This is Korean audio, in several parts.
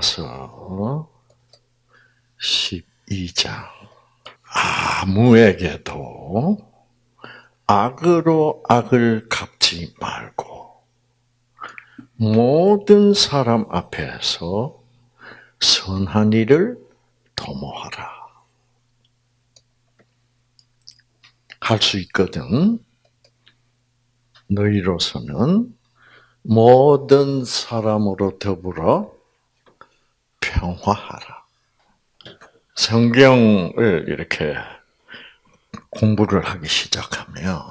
로마서 12장. 아무에게도 악으로 악을 갚지 말고 모든 사람 앞에서 선한 일을 도모하라. 할 수 있거든. 너희로서는 모든 사람으로 더불어 평화하라. 성경을 이렇게 공부를 하기 시작하면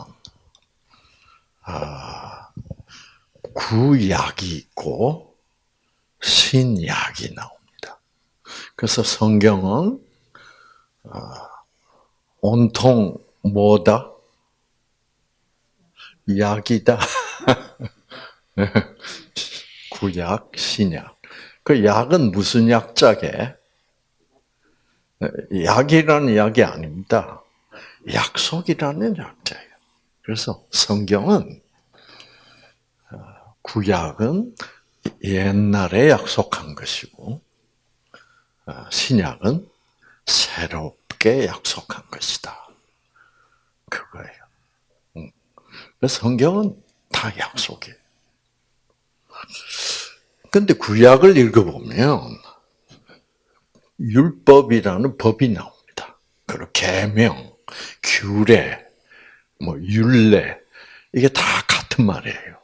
아, 구약이 있고 신약이 나옵니다. 그래서 성경은 아, 온통 뭐다? 약이다. 구약, 신약. 그 약은 무슨 약자게? 약이라는 약이 아닙니다. 약속이라는 약자예요. 그래서 성경은 어, 구약은 옛날에 약속한 것이고 어, 신약은 새롭게 약속한 것이다. 그거예요. 그래서 성경은 다 약속이에요. 근데 구약을 읽어보면 율법이라는 법이 나옵니다. 그리고 계명, 규례, 뭐 율례 이게 다 같은 말이에요.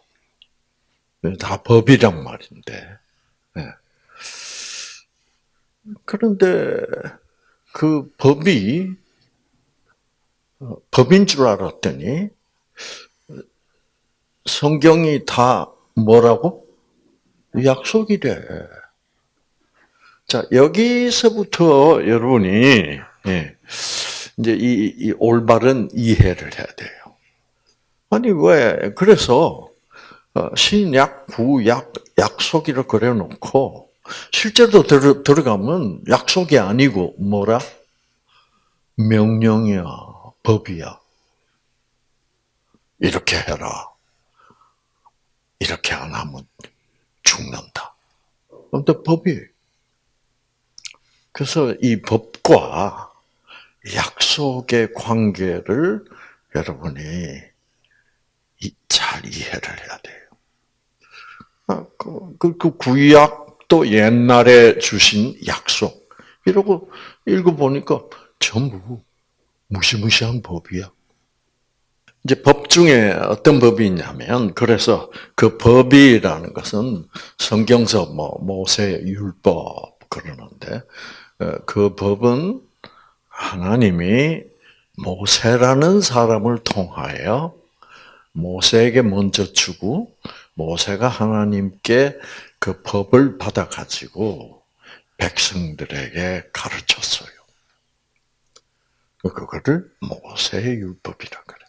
다 법이란 말인데. 네. 그런데 그 법이 어, 법인 줄 알았더니 성경이 다 뭐라고? 약속이래. 자, 여기서부터 여러분이, 예, 이제 이, 이 올바른 이해를 해야 돼요. 아니, 왜, 그래서, 어, 신약, 구약, 약속이라 그래 놓고, 실제로 들어, 들어가면 약속이 아니고, 뭐라? 명령이야, 법이야. 이렇게 해라. 이렇게 안 하면 죽는다. 근데 법이 그래서 이 법과 약속의 관계를 여러분이 잘 이해를 해야 돼요. 아, 그, 그, 그 구약도 옛날에 주신 약속. 이러고 읽어보니까 전부 무시무시한 법이야. 이제 법 중에 어떤 법이 있냐면, 그래서 그 법이라는 것은 성경서 뭐, 모세 율법 그러는데, 어, 그 법은 하나님이 모세라는 사람을 통하여 모세에게 먼저 주고, 모세가 하나님께 그 법을 받아 가지고 백성들에게 가르쳤어요. 그거를 모세의 율법이라 그래.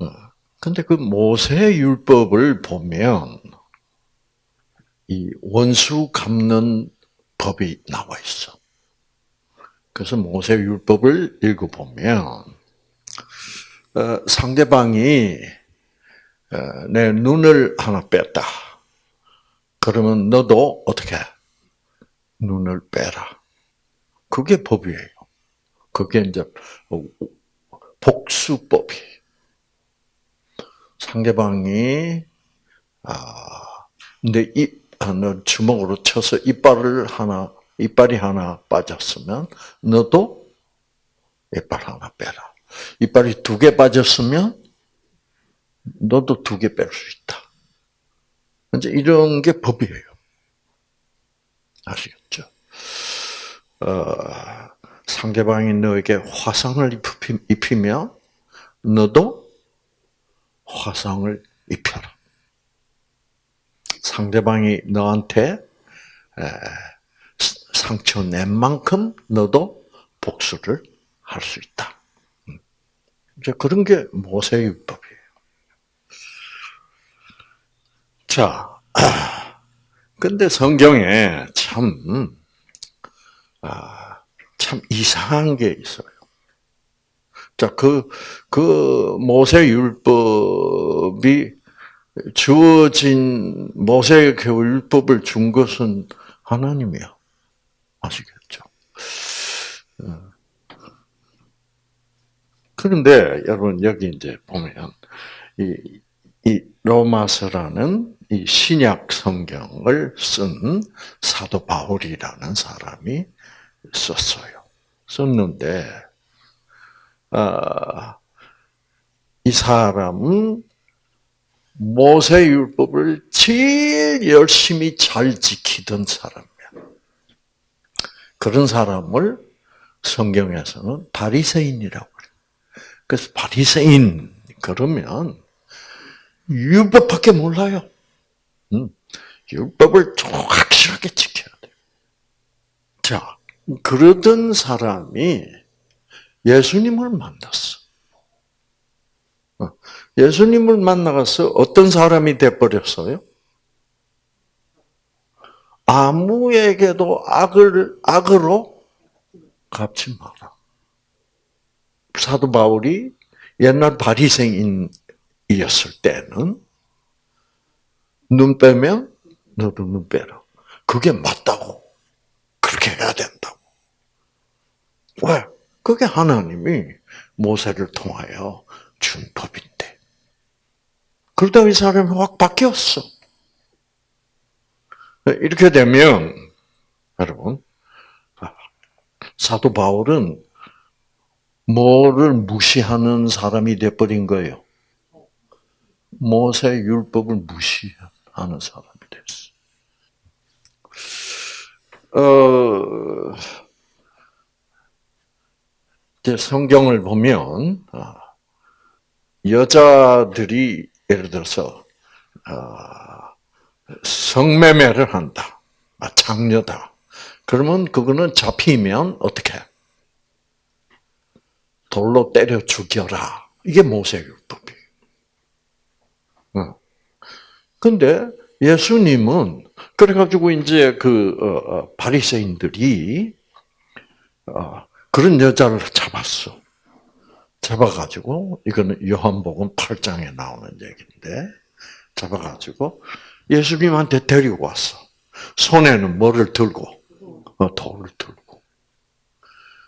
어. 근데 그 모세 율법을 보면 이 원수 갚는 법이 나와 있어. 그래서 모세 율법을 읽어보면 어, 상대방이 어, 내 눈을 하나 뺐다. 그러면 너도 어떻게 눈을 빼라. 그게 법이에요. 그게 이제 복수법이. 상대방이 아 근데 이 아, 주먹으로 쳐서 이빨을 하나 이빨이 하나 빠졌으면 너도 이빨 하나 빼라. 이빨이 두 개 빠졌으면 너도 두 개 뺄 수 있다. 이제 이런 게 법이에요. 아시겠죠? 어, 상대방이 너에게 화상을 입히면 너도 화상을 입혀라. 상대방이 너한테 상처 낸 만큼 너도 복수를 할 수 있다. 음. 이제 그런 게 모세율법이에요. 자, 근데 성경에 참, 아, 참 이상한 게 있어요. 자, 그, 그 모세율법 이 주어진 모세에게 율법을 준 것은 하나님이야. 아시겠죠? 어. 그런데 여러분 여기 이제 보면 이, 이 로마서라는 이 신약 성경을 쓴 사도 바울이라는 사람이 썼어요. 썼는데 아, 이 사람은 모세 율법을 제일 열심히 잘 지키던 사람이야. 그런 사람을 성경에서는 바리새인이라고 그래. 그래서 바리새인 그러면 율법밖에 몰라요. 음, 율법을 확실하게 지켜야 돼. 자, 그러던 사람이 예수님을 만났어. 어, 예수님을 만나서 어떤 사람이 돼버렸어요? 아무에게도 악을 악으로 갚지 마라. 사도 바울이 옛날 바리새인이었을 때는 눈 빼면 너도 눈 빼라. 그게 맞다고. 그렇게 해야 된다고. 왜? 그게 하나님이 모세를 통하여 준 법인데. 그러다 이 사람이 확 바뀌었어. 이렇게 되면, 여러분, 사도 바울은 뭐를 무시하는 사람이 돼버린 거예요? 모세 율법을 무시하는 사람이 됐어. 어, 성경을 보면, 아, 여자들이 예를 들어서, 아, 성매매를 한다. 아, 장녀다. 그러면 그거는 잡히면 어떻게? 돌로 때려 죽여라. 이게 모세율법이에요. 근데 예수님은 그래가지고 이제 그 어, 어, 바리새인들이 어, 그런 여자를 잡았어. 잡아가지고 이거는 요한복음 8장에 나오는 얘기인데 잡아가지고 예수님한테 데리고 왔어. 손에는 뭐를 들고 돌을 들고.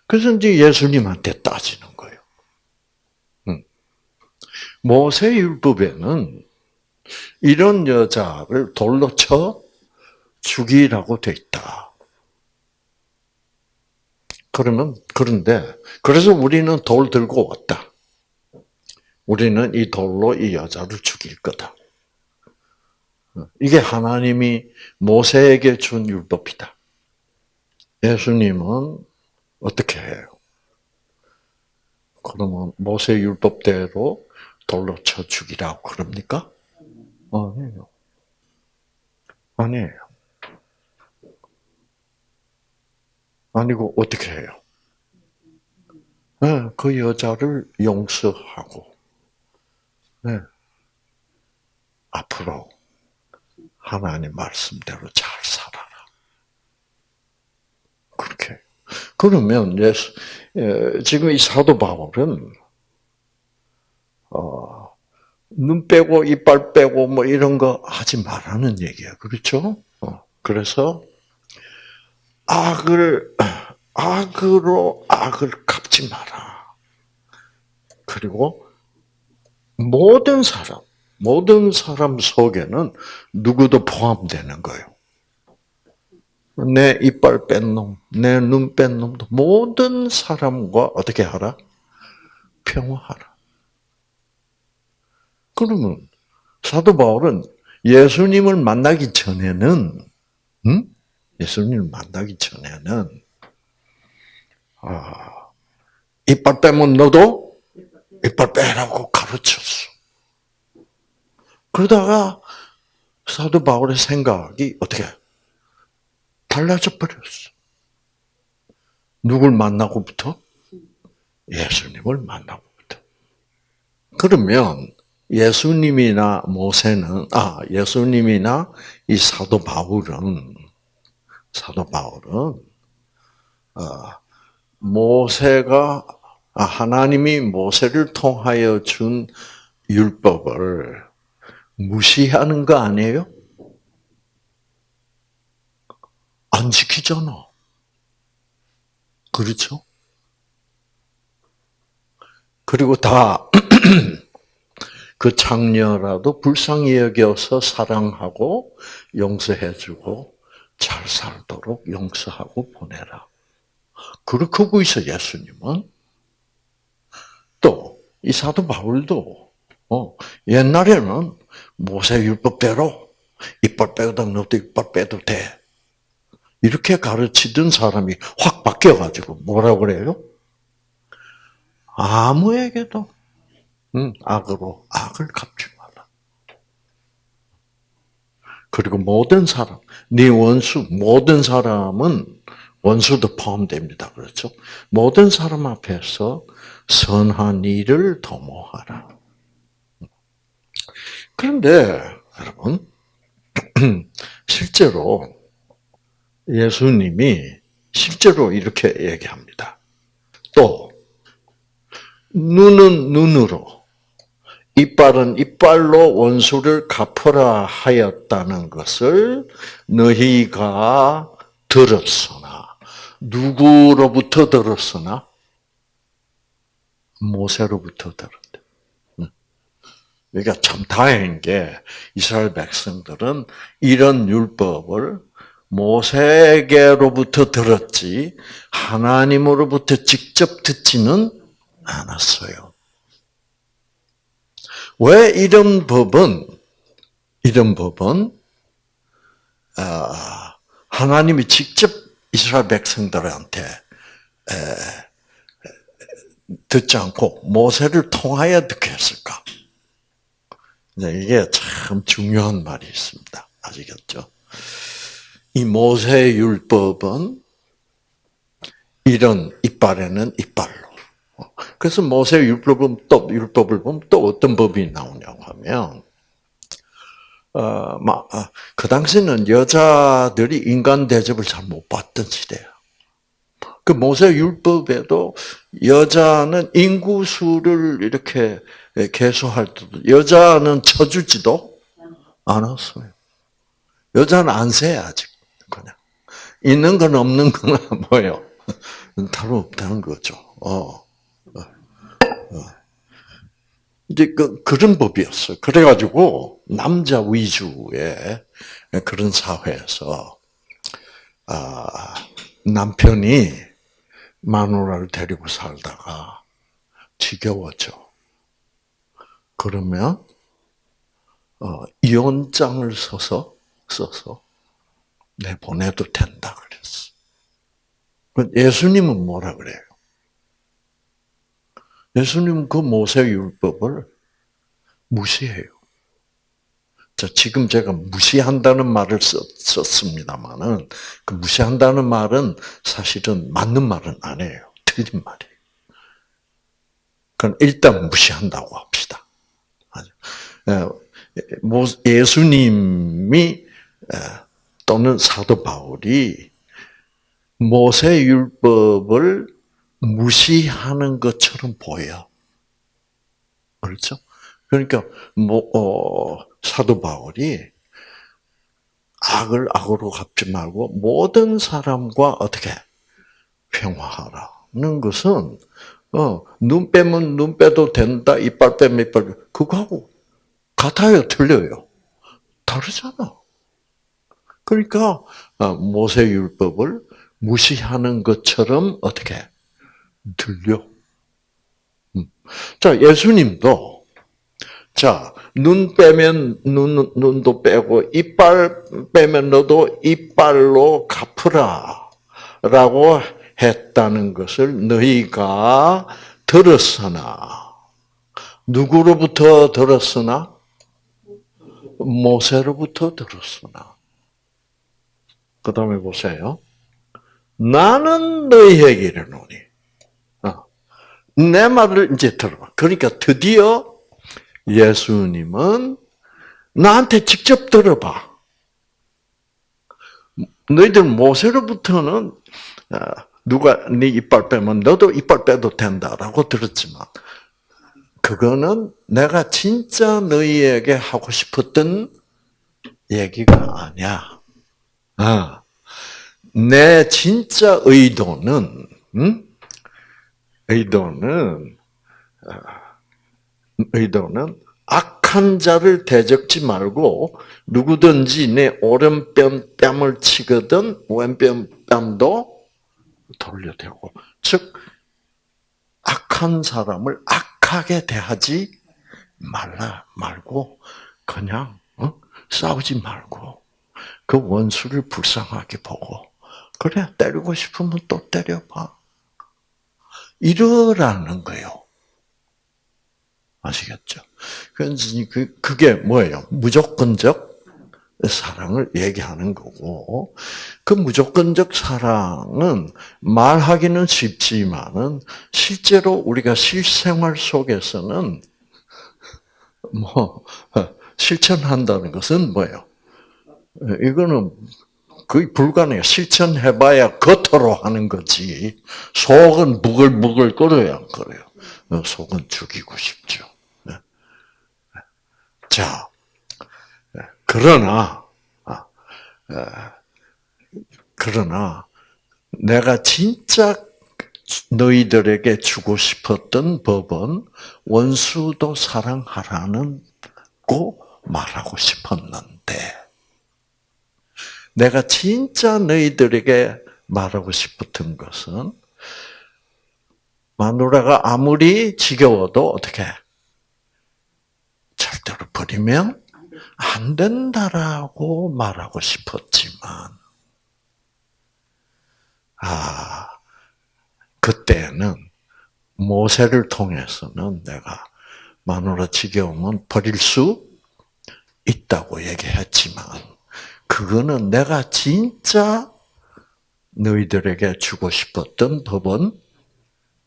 그래서 이제 예수님한테 따지는 모세 율법에는 이런 여자를 돌로 쳐 죽이라고 돼 있다. 그러면 그런데 그래서 우리는 돌 들고 왔다. 우리는 이 돌로 이 여자를 죽일 거다. 이게 하나님이 모세에게 준 율법이다. 예수님은 어떻게 해요? 그러면 모세 율법대로 돌로 쳐 죽이라고 그럽니까? 아니에요. 아니에요. 아니고 어떻게 해요? 네, 그 여자를 용서하고 네, 앞으로 하나님 말씀대로 잘 살아라. 그렇게. 그러면 예수, 지금 이 사도 바울은 어, 눈 빼고 이빨 빼고 뭐 이런 거 하지 말라는 얘기야. 그렇죠? 어, 그래서 악을 악으로 악을 갚지 마라. 그리고 모든 사람, 모든 사람 속에는 누구도 포함되는 거예요. 내 이빨 뺀 놈, 내 눈 뺀 놈도 모든 사람과 어떻게 하라? 평화하라. 그러면 사도 바울은 예수님을 만나기 전에는 응? 예수님을 만나기 전에는 아, 이빨 빼면 너도 이빨 빼라고 가르쳤어. 그러다가 사도 바울의 생각이 어떻게 달라져 버렸어. 누굴 만나고부터? 예수님을 만나고부터. 그러면 예수님이나 모세는 아 예수님이나 이 사도 바울은 사도 바울은 어, 모세가 아, 하나님이 모세를 통하여 준 율법을 무시하는 거 아니에요? 안 지키잖아. 그렇죠? 그리고 다 그 장녀라도 불쌍히 여겨서 사랑하고 용서해주고 잘 살도록 용서하고 보내라. 그렇게 하고 있어 예수님은. 또 이 사도 바울도 어, 옛날에는 모세 율법대로 이빨 빼도 너도 이빨 빼도 돼. 이렇게 가르치던 사람이 확 바뀌어가지고 뭐라 그래요? 아무에게도 응, 악으로 악을 갚지 마라. 그리고 모든 사람, 네 원수, 모든 사람은 원수도 포함됩니다. 그렇죠? 모든 사람 앞에서 선한 일을 도모하라. 그런데 여러분 실제로 예수님이 실제로 이렇게 얘기합니다. 또 눈은 눈으로 이빨은 이빨로 원수를 갚으라 하였다는 것을 너희가 들었으나 누구로부터 들었으나 모세로부터 들었대. 그러니까 참 다행인 게 이스라엘 백성들은 이런 율법을 모세에게로부터 들었지 하나님으로부터 직접 듣지는 않았어요. 왜 이런 법은 이런 법은 아, 하나님이 직접 이스라엘 백성들한테 듣지 않고 모세를 통하여 듣게 했을까? 이게 참 중요한 말이 있습니다. 아시겠죠? 이 모세 율법은 이런 이빨에는 이빨로. 그래서 모세 율법은 또 율법을 보면 또 어떤 법이 나오냐고 하면 어, 막, 아, 그 당시는 여자들이 인간 대접을 잘 못 받던 시대야. 그 모세 율법에도 여자는 인구수를 이렇게 개수할 때도 여자는 쳐주지도 않았어요. 여자는 안 세, 아직. 그냥. 있는 건 없는 건 뭐예요? 다름없다는 거죠. 어. 어. 어. 이제 그, 그런 법이었어요. 그래가지고, 남자 위주의 그런 사회에서, 아, 남편이 마누라를 데리고 살다가 지겨워져. 그러면, 어, 이혼장을 써서, 써서, 내보내도 된다 그랬어. 예수님은 뭐라 그래요? 예수님은 그 모세 율법을 무시해요. 자, 지금 제가 무시한다는 말을 썼, 습니다만은그 무시한다는 말은 사실은 맞는 말은 아니에요. 틀린 말이에요. 그럼 일단 무시한다고 합시다. 예수님이 또는 사도 바울이 모세 율법을 무시하는 것처럼 보여. 그렇죠? 그러니까 뭐 어, 사도 바울이 악을 악으로 갚지 말고 모든 사람과 어떻게 평화하라는 것은 어, 눈 빼면 눈 빼도 된다, 이빨 빼면 이빨 그거하고 같아요, 틀려요? 다르잖아. 그러니까 어, 모세 율법을 무시하는 것처럼 어떻게 들려? 음. 자, 예수님도 자, 눈 빼면 눈, 눈도 빼고, 이빨 빼면 너도 이빨로 갚으라. 라고 했다는 것을 너희가 들었으나, 누구로부터 들었으나? 모세로부터 들었으나. 그 다음에 보세요. 나는 너희에게 이르노니. 어. 내 말을 이제 들어봐. 그러니까 드디어 예수님은 나한테 직접 들어봐. 너희들 모세로부터는 누가 네 이빨 빼면 너도 이빨 빼도 된다라고 들었지만 그거는 내가 진짜 너희에게 하고 싶었던 얘기가 아니야. 아, 내 진짜 의도는, 음? 의도는, 아, 의도는 악한 자를 대적지 말고 누구든지 내 오른뺨 뺨을 치거든 왼뺨 뺨도 돌려대고 즉 악한 사람을 악하게 대하지 말라 말고 그냥 어? 싸우지 말고 그 원수를 불쌍하게 보고 그래 때리고 싶으면 또 때려봐 이러라는 거예요. 아시겠죠? 그 그게 뭐예요? 무조건적 사랑을 얘기하는 거고 그 무조건적 사랑은 말하기는 쉽지만은 실제로 우리가 실생활 속에서는 뭐 실천한다는 것은 뭐예요? 이거는 거의 불가능해요. 실천해봐야 겉으로 하는 거지. 속은 부글부글 끓어야 안 끓어요. 속은 죽이고 싶죠. 자, 그러나, 아, 그러나, 내가 진짜 너희들에게 주고 싶었던 법은 원수도 사랑하라는 고 말하고 싶었는데, 내가 진짜 너희들에게 말하고 싶었던 것은 마누라가 아무리 지겨워도 어떻게 절대로 버리면 안 된다라고 말하고 싶었지만, 아, 그때는 모세를 통해서는 내가 마누라 지겨우면 버릴 수 있다고 얘기했지만, 그거는 내가 진짜 너희들에게 주고 싶었던 법은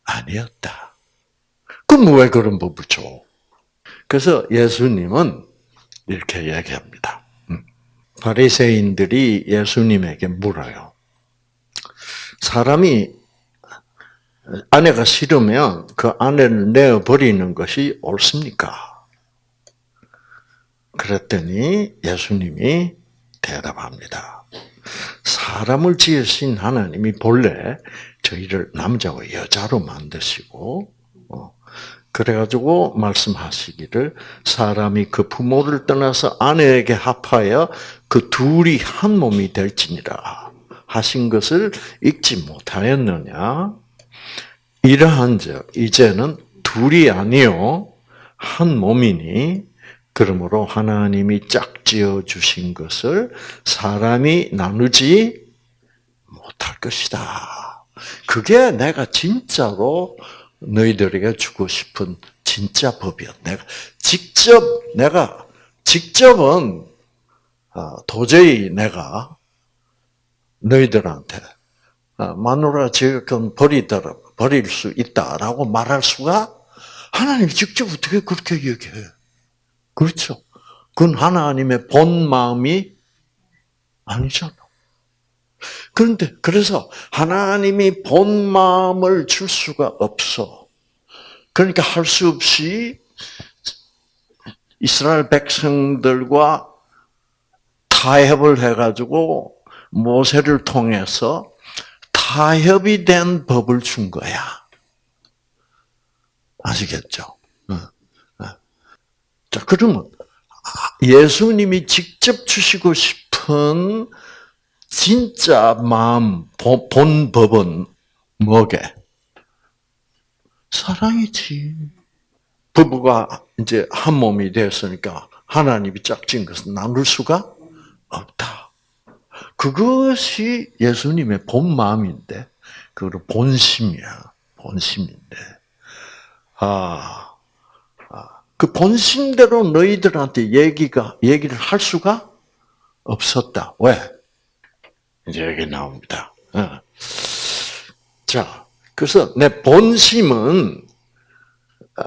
아니었다. 그럼 왜 그런 법을 줘? 그래서 예수님은 이렇게 얘기합니다. 음. 바리새인들이 예수님에게 물어요. 사람이 아내가 싫으면 그 아내를 내어 버리는 것이 옳습니까? 그랬더니 예수님이 대답합니다. 사람을 지으신 하나님이 본래 저희를 남자와 여자로 만드시고 어, 그래가지고 말씀하시기를 사람이 그 부모를 떠나서 아내에게 합하여 그 둘이 한 몸이 될지니라 하신 것을 읽지 못하였느냐? 이러한 즉 이제는 둘이 아니요 한 몸이니 그러므로 하나님이 짝지어 주신 것을 사람이 나누지 못할 것이다. 그게 내가 진짜로 너희들에게 주고 싶은 진짜 법이야. 내가 직접 내가 직접은 아, 도저히 내가 너희들한테 아, 마누라 지금 버리더라 버릴 수 있다라고 말할 수가 하나님 직접 어떻게 그렇게 얘기해? 그렇죠. 그건 하나님의 본 마음이 아니잖아. 그런데 그래서 하나님이 본 마음을 줄 수가 없어. 그러니까 할 수 없이 이스라엘 백성들과 타협을 해가지고 모세를 통해서 타협이 된 법을 준 거야. 아시겠죠? 자, 그러면 예수님이 직접 주시고 싶은 진짜 마음, 본 법은 뭐게? 사랑이지. 부부가 이제 한 몸이 됐으니까 하나님이 짝진 것은 나눌 수가 없다. 그것이 예수님의 본 마음인데, 그걸 본심이야. 본심인데. 아, 아, 그 본심대로 너희들한테 얘기가, 얘기를 할 수가 없었다. 왜? 이제 여기 나옵니다. 어. 자, 그래서 내 본심은 어,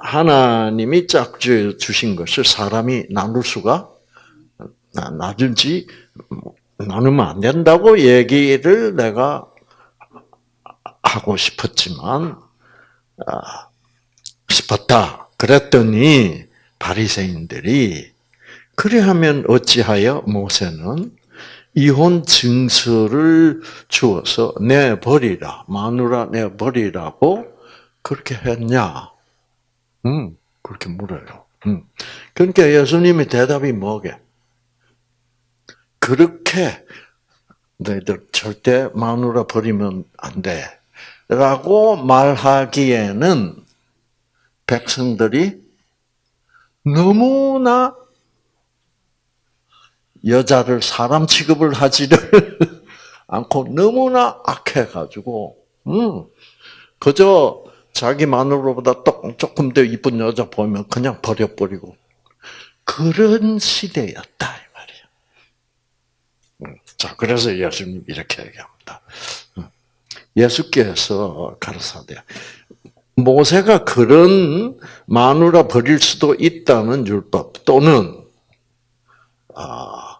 하나님이 짝 주신 것을 사람이 나눌 수가 나중지 나누면 안 된다고 얘기를 내가 하고 싶었지만 아, 싶었다. 그랬더니 바리새인들이 그리하면 어찌하여 모세는 이혼 증서를 주어서 내 버리라 마누라 내 버리라고 그렇게 했냐? 음 그렇게 물어요. 음 그러니까 예수님의 대답이 뭐게? 그렇게 너희들 절대 마누라 버리면 안 돼. 라고 말하기에는 백성들이 너무나 여자를 사람 취급을 하지를 않고 너무나 악해가지고, 음, 그저 자기 마누라보다 조금 더 이쁜 여자 보면 그냥 버려버리고 그런 시대였다 이 말이야. 음, 자, 그래서 예수님 이렇게 얘기합니다. 음, 예수께서 가르사대 모세가 그런 마누라 버릴 수도 있다는 율법 또는 아,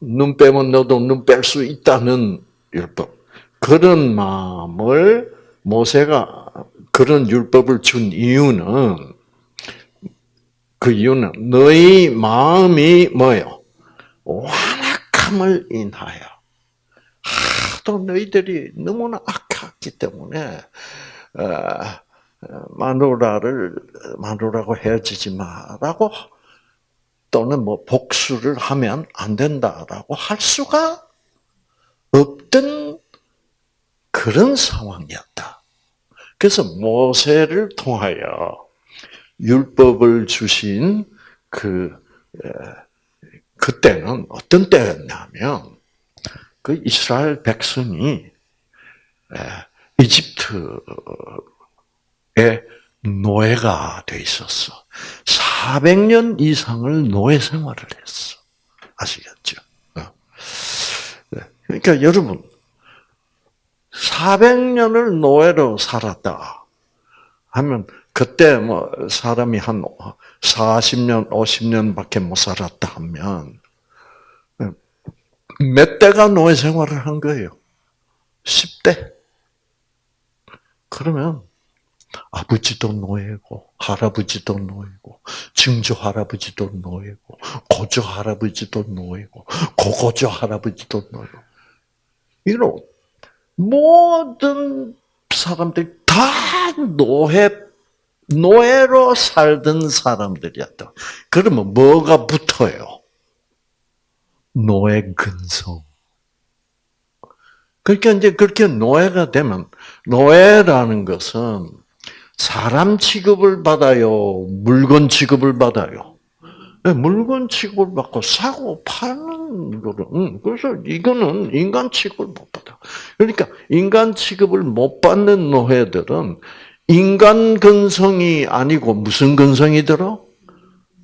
눈 빼면 너도 눈 뺄 수 있다는 율법 그런 마음을 모세가 그런 율법을 준 이유는 그 이유는 너희 마음이 뭐요? 완악함을 인하여 하도 너희들이 너무나 악했기 때문에 어, 마누라를 마누라고 헤어지지 마라고 또는 뭐 복수를 하면 안 된다라고 할 수가 없던 그런 상황이었다. 그래서 모세를 통하여 율법을 주신 그 그때는 어떤 때였냐면 그 이스라엘 백성이 이집트 에 노예가 돼 있었어. 400년 이상을 노예 생활을 했어. 아시겠죠? 어. 네. 그러니까 여러분, 400년을 노예로 살았다 하면 그때 뭐 사람이 한 40년, 50년밖에 못 살았다 하면 몇 대가 노예 생활을 한 거예요? 10대. 그러면 아버지도 노예고, 할아버지도 노예고, 증조 할아버지도 노예고, 고조 할아버지도 노예고, 고고조 할아버지도 노예고. 이런 모든 사람들이 다 노예, 노예로 살던 사람들이었다. 그러면 뭐가 붙어요? 노예 근성. 그러니까 이제 그렇게 노예가 되면, 노예라는 것은 사람 취급을 받아요? 물건 취급을 받아요? 네, 물건 취급을 받고 사고 파는 거는 그래서 이거는 인간 취급을 못 받아. 그러니까 인간 취급을 못 받는 노예들은 인간 근성이 아니고 무슨 근성이 들어?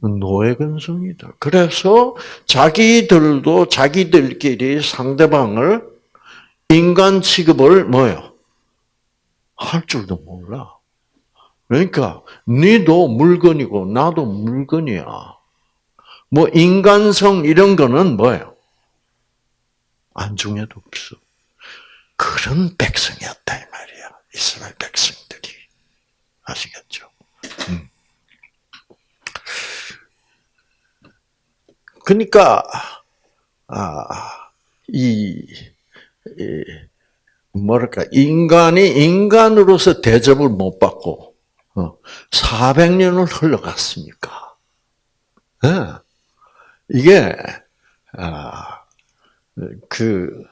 노예 근성이다. 그래서 자기들도 자기들끼리 상대방을 인간 취급을 뭐요? 할 줄도 몰라. 그러니까 니도 물건이고 나도 물건이야. 뭐 인간성 이런 거는 뭐예요? 안중에도 없어. 그런 백성이었다 이 말이야. 이스라엘 백성들이 아시겠죠? 음. 그러니까 아, 이, 이 뭐랄까 인간이 인간으로서 대접을 못 받고 400년을 어, 흘러갔으니까. 네. 이게 아, 그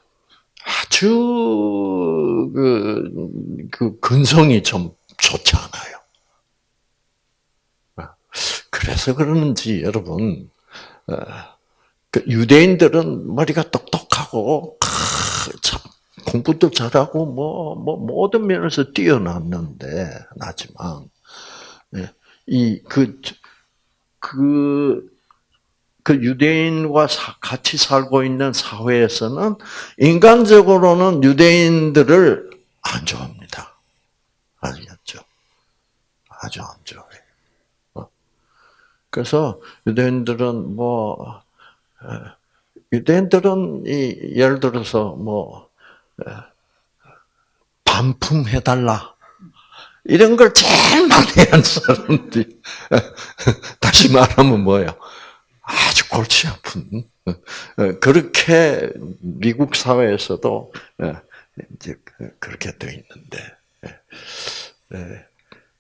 아주 그, 그 근성이 좀 좋지 않아요. 아, 그래서 그러는지 여러분 어, 그 유대인들은 머리가 똑똑하고 참 공부도 잘하고 뭐, 뭐 모든 면에서 뛰어났는데 나지만 예, 이그 그, 그 유대인과 같이 살고 있는 사회에서는 인간적으로는 유대인들을 안 좋아합니다. 아시겠죠? 아주 안 좋아해. 어? 그래서 유대인들은 뭐 유대인들은 이 예를 들어서 뭐 반품해달라. 이런 걸 제일 많이 한 사람들이 다시 말하면 뭐예요? 아주 골치 아픈 그렇게 미국 사회에서도 이제 그렇게 되어 있는데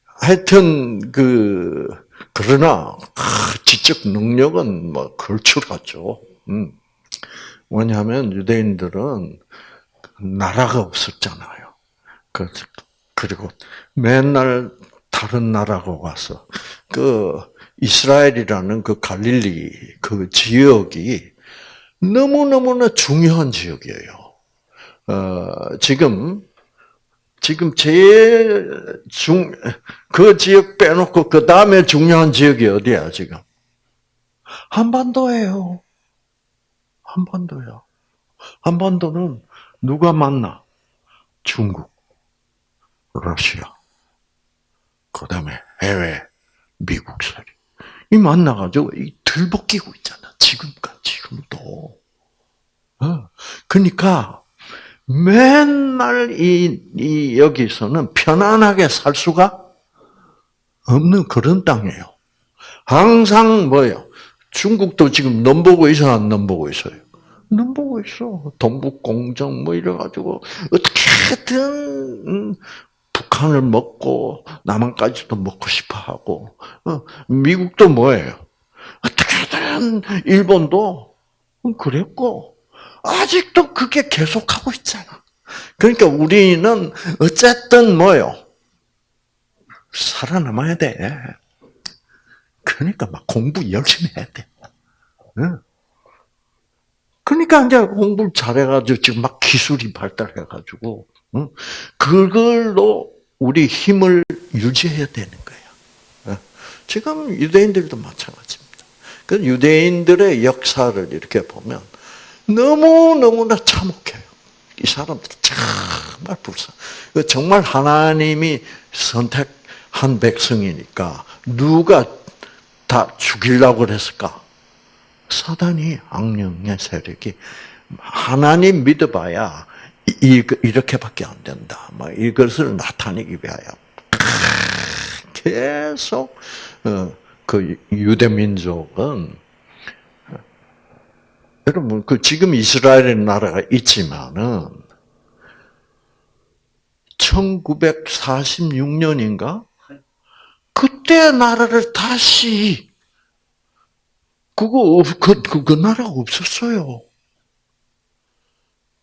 하여튼 그 그러나 지적 능력은 뭐 걸출하죠. 음. 왜냐하면 유대인들은 나라가 없었잖아요. 그, 그리고 맨날 다른 나라가 와서 그 이스라엘이라는 그 갈릴리 그 지역이 너무 너무나 중요한 지역이에요. 어, 지금 지금 제일 중, 그 지역 빼놓고 그 다음에 중요한 지역이 어디야, 지금? 한반도예요. 한반도야. 한반도는 누가 만나? 중국, 러시아, 그 다음에 해외, 미국 사리. 이 만나가지고 이 들벗기고 있잖아. 지금까지, 지금도. 어. 그러니까, 맨날 이, 이 여기서는 편안하게 살 수가 없는 그런 땅이에요. 항상 뭐요? 중국도 지금 넘 보고 있어, 안 넘 보고 있어요? 넘 보고 있어. 동북 공정 뭐 이래가지고 어떻게든 음, 북한을 먹고 남한까지도 먹고 싶어하고 어, 미국도 뭐예요? 어떻게든 일본도 그랬고 아직도 그게 계속하고 있잖아. 그러니까 우리는 어쨌든 뭐요? 살아남아야 돼. 그러니까 막 공부 열심히 해야 돼. 그러니까 이제 공부를 잘해가지고 지금 막 기술이 발달해가지고 그걸로 우리 힘을 유지해야 되는 거야. 지금 유대인들도 마찬가지입니다. 그 유대인들의 역사를 이렇게 보면 너무너무나 참혹해요. 이 사람들 정말 불쌍. 그 정말 하나님이 선택한 백성이니까 누가 다 죽이려고 그랬을까? 사단이 악령의 세력이 하나님 믿어봐야 이렇게밖에 안 된다. 이것을 나타내기 위하여 계속 어, 그 유대 민족은 여러분, 그 지금 이스라엘 나라가 있지만은 1946년인가 그때 나라를 다시 그거 그, 그, 그 나라가 없었어요.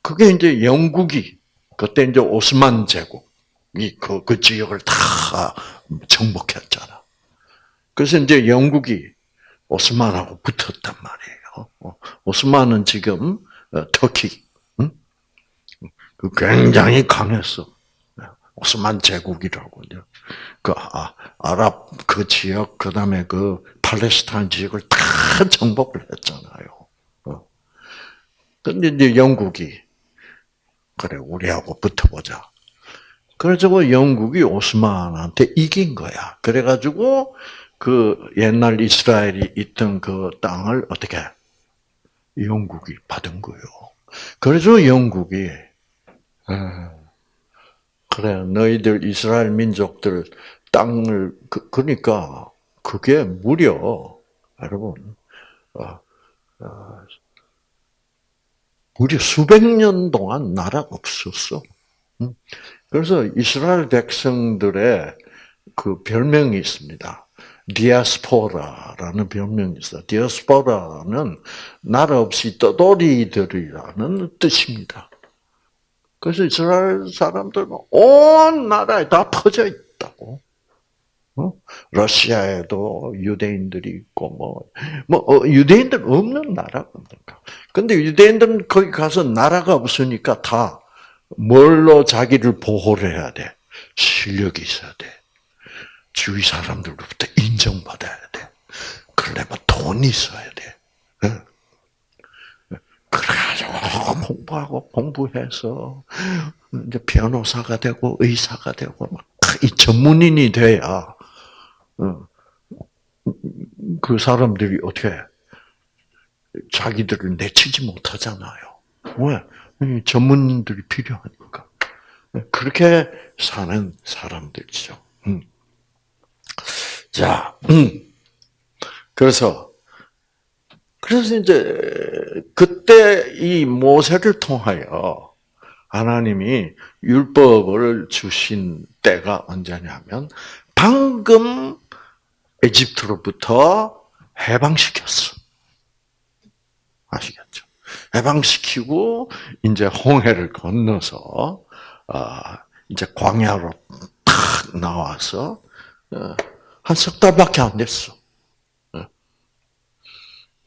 그게 이제 영국이 그때 이제 오스만 제국이 그, 그 지역을 다 정복했잖아. 그래서 이제 영국이 오스만하고 붙었단 말이에요. 어, 오스만은 지금 어, 터키 그 굉장히 강했어. 오스만 제국이라고 그 아, 아랍 그 지역 그다음에 그 팔레스타인 지역을 다 정복을 했잖아요. 어. 근데 이제 영국이 그래 우리하고 붙어보자. 그래서 영국이 오스만한테 이긴 거야. 그래가지고 그 옛날 이스라엘이 있던 그 땅을 어떻게 영국이 받은 거요. 그래서 영국이 그래 너희들 이스라엘 민족들 땅을 그, 그러니까 그게 무려 여러분 무려 수백 년 동안 나라가 없었어. 그래서 이스라엘 백성들의 그 별명이 있습니다. 디아스포라라는 별명이 있어. 디아스포라는 나라 없이 떠돌이들이라는 뜻입니다. 그래서 이스라엘 사람들은 온 나라에 다 퍼져 있다고. 어? 러시아에도 유대인들이 있고 뭐, 뭐 어, 유대인들 없는 나라가 없는가? 근데 유대인들은 거기 가서 나라가 없으니까 다 뭘로 자기를 보호를 해야 돼? 실력이 있어야 돼. 주위 사람들로부터 인정받아야 돼. 그러려면 돈이 있어야 돼. 그래가지고 공부하고 공부해서 이제 변호사가 되고 의사가 되고 이 전문인이 돼야 그 사람들이 어떻게 자기들을 내치지 못하잖아요. 왜? 전문인들이 필요하니까. 그렇게 사는 사람들이죠. 음. 자, 음. 그래서 그래서 이제 그때 이 모세를 통하여 하나님이 율법을 주신 때가 언제냐면 방금 에집트로부터 해방시켰어. 아시겠죠? 해방시키고 이제 홍해를 건너서 아, 이제 광야로 탁 나와서 어, 한석 달밖에 안 됐어. 어.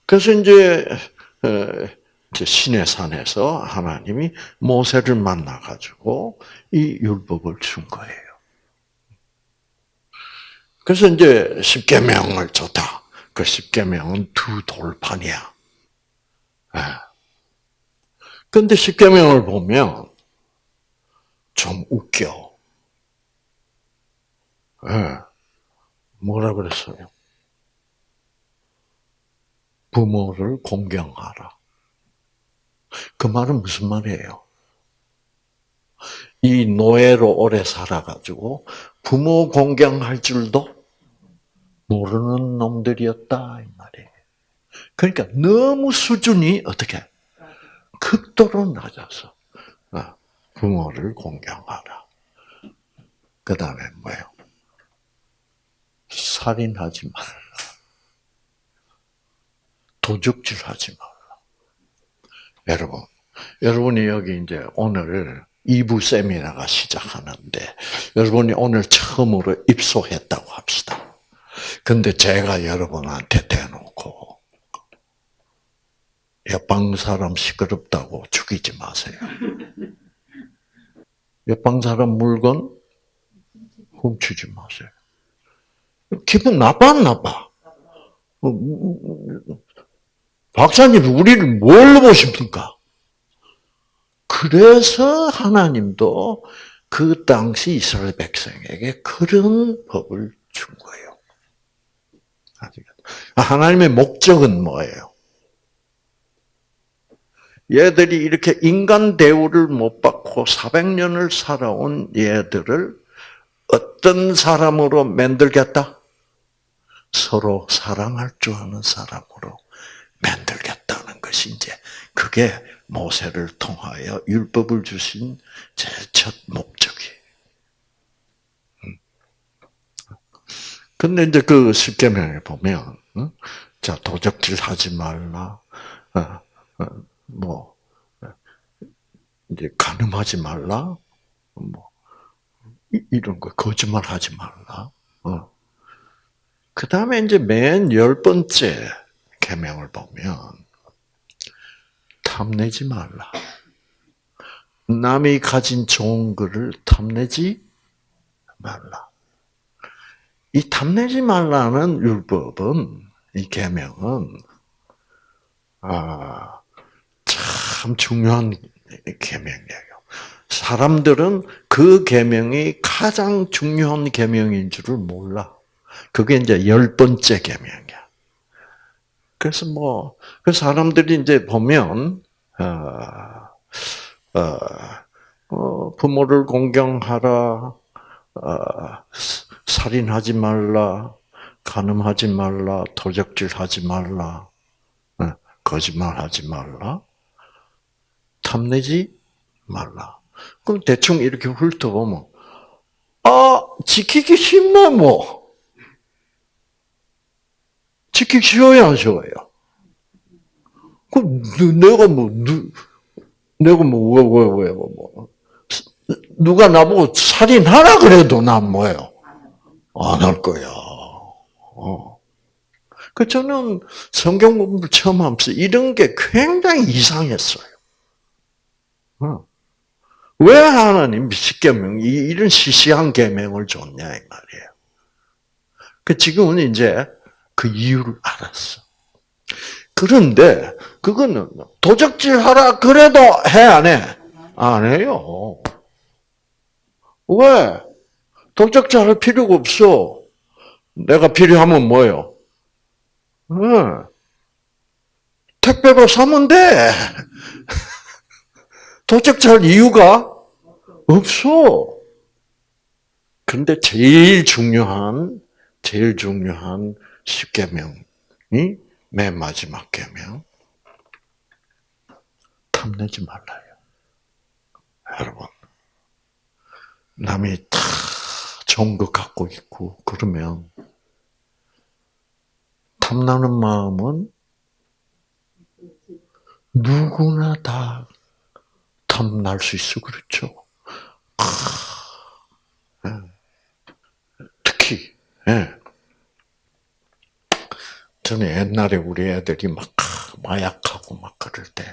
그래서 이제 신의 산에서 하나님이 모세를 만나 가지고 이 율법을 준 거예요. 그래서 이제 십계명을 줬다. 그 십계명은 두 돌판이야. 그런데 십계명을 보면 좀 웃겨. 네. 뭐라 그랬어요? 부모를 공경하라. 그 말은 무슨 말이에요? 이 노예로 오래 살아가지고 부모 공경할 줄도 모르는 놈들이었다 이 말이에요. 그러니까 너무 수준이 어떻게 극도로 낮아서 어, 부모를 공경하라. 그 다음에 뭐예요? 살인하지 말라. 도적질하지 말라. 여러분, 여러분이 여기 이제 오늘 2부 세미나가 시작하는데 여러분이 오늘 처음으로 입소했다고 합시다. 근데 제가 여러분한테 대놓고 옆방 사람 시끄럽다고 죽이지 마세요. 옆방 사람 물건 훔치지 마세요. 기분 나빠 안 나빠? 어, 박사님 우리를 뭘로 보십니까? 그래서 하나님도 그 당시 이스라엘 백성에게 그런 법을 준 거예요. 하나님의 목적은 뭐예요? 얘들이 이렇게 인간 대우를 못 받고 400년을 살아온 얘들을 어떤 사람으로 만들겠다? 서로 사랑할 줄 아는 사람으로 만들겠다는 것이 이제 그게 모세를 통하여 율법을 주신 제 첫 목적이에요. 근데 이제 그 십계명에 보면, 자 도적질 하지 말라, 어, 어, 뭐 이제 가늠하지 말라, 뭐 이런 거 거짓말 하지 말라. 어. 그 다음에 이제 맨 열 번째 계명을 보면 탐내지 말라. 남이 가진 좋은 것을 탐내지 말라. 이 탐내지 말라는 율법은 이 계명은 아, 참 중요한 계명이에요. 사람들은 그 계명이 가장 중요한 계명인 줄을 몰라. 그게 이제 열 번째 계명이야. 그래서 뭐, 그 사람들이 이제 보면, 어, 어, 어, 부모를 공경하라, 어, 살인하지 말라, 간음하지 말라, 도적질하지 말라, 어, 거짓말하지 말라, 탐내지 말라. 그럼 대충 이렇게 훑어보면, 아, 지키기 쉽네, 뭐. 지키기 쉬워요, 안 쉬워요? 그, 내가 뭐, 누, 내가 뭐, 왜, 왜, 왜, 뭐. 누가 나보고 살인하라 그래도 난 뭐예요? 안 할 거야. 어. 그 저는 성경 공부를 처음 하면서 이런 게 굉장히 이상했어요. 어. 왜 하나님 십계명 이런 시시한 계명을 줬냐 이 말이에요. 그 지금은 이제 그 이유를 알았어. 그런데 그거는 도적질 하라 그래도 해 안 해? 안 해요. 왜? 도적질 할 필요가 없어. 내가 필요하면 뭐요? 응. 택배로 사면 돼. 도적질 할 이유가 없어. 근데 제일 중요한, 제일 중요한 십계명이 맨 마지막 계명. 탐내지 말라요. 여러분. 남이 다 좋은 거 갖고 있고, 그러면, 탐나는 마음은 누구나 다 탐날 수 있어, 그렇죠? 예. 특히, 예. 저는 옛날에 우리 애들이 막 마약하고 막 그럴 때,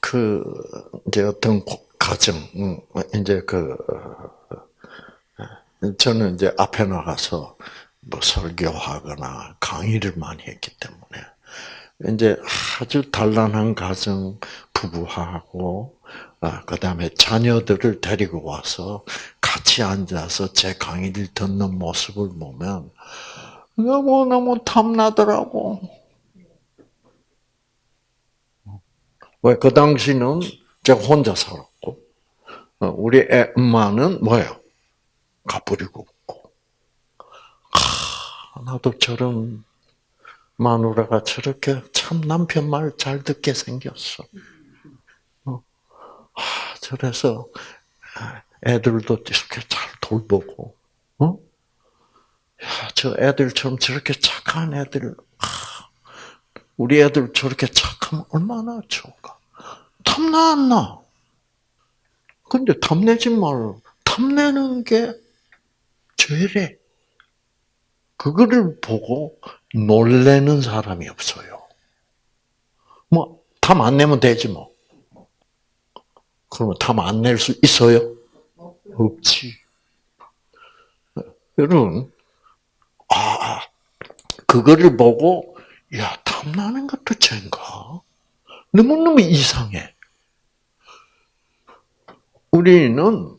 그, 이제 어떤 가정, 음, 이제 그, 저는 이제 앞에 나가서 뭐 설교하거나 강의를 많이 했기 때문에, 이제 아주 단란한 가정 부부하고, 아, 그 다음에 자녀들을 데리고 와서 같이 앉아서 제 강의를 듣는 모습을 보면 너무너무 탐나더라고. 왜? 그 당시는 제가 혼자 살았고, 어, 우리 애 엄마는 뭐예요? 가버리고 없고. 아, 나도 저런 마누라가 저렇게 참 남편 말 잘 듣게 생겼어. 어. 아, 저래서 애들도 이렇게 잘 돌보고, 어? 야, 저 애들처럼 저렇게 착한 애들, 아, 우리 애들 저렇게 착하면 얼마나 좋을까? 탐나 안 나? 근데 탐내지 말, 탐내는 게 죄래. 그거를 보고 놀래는 사람이 없어요. 뭐, 탐 안 내면 되지 뭐. 그러면 탐 안 낼 수 있어요? 없지. 여러분, 아, 그거를 보고, 야, 탐나는 것도 죄인가? 너무너무 이상해. 우리는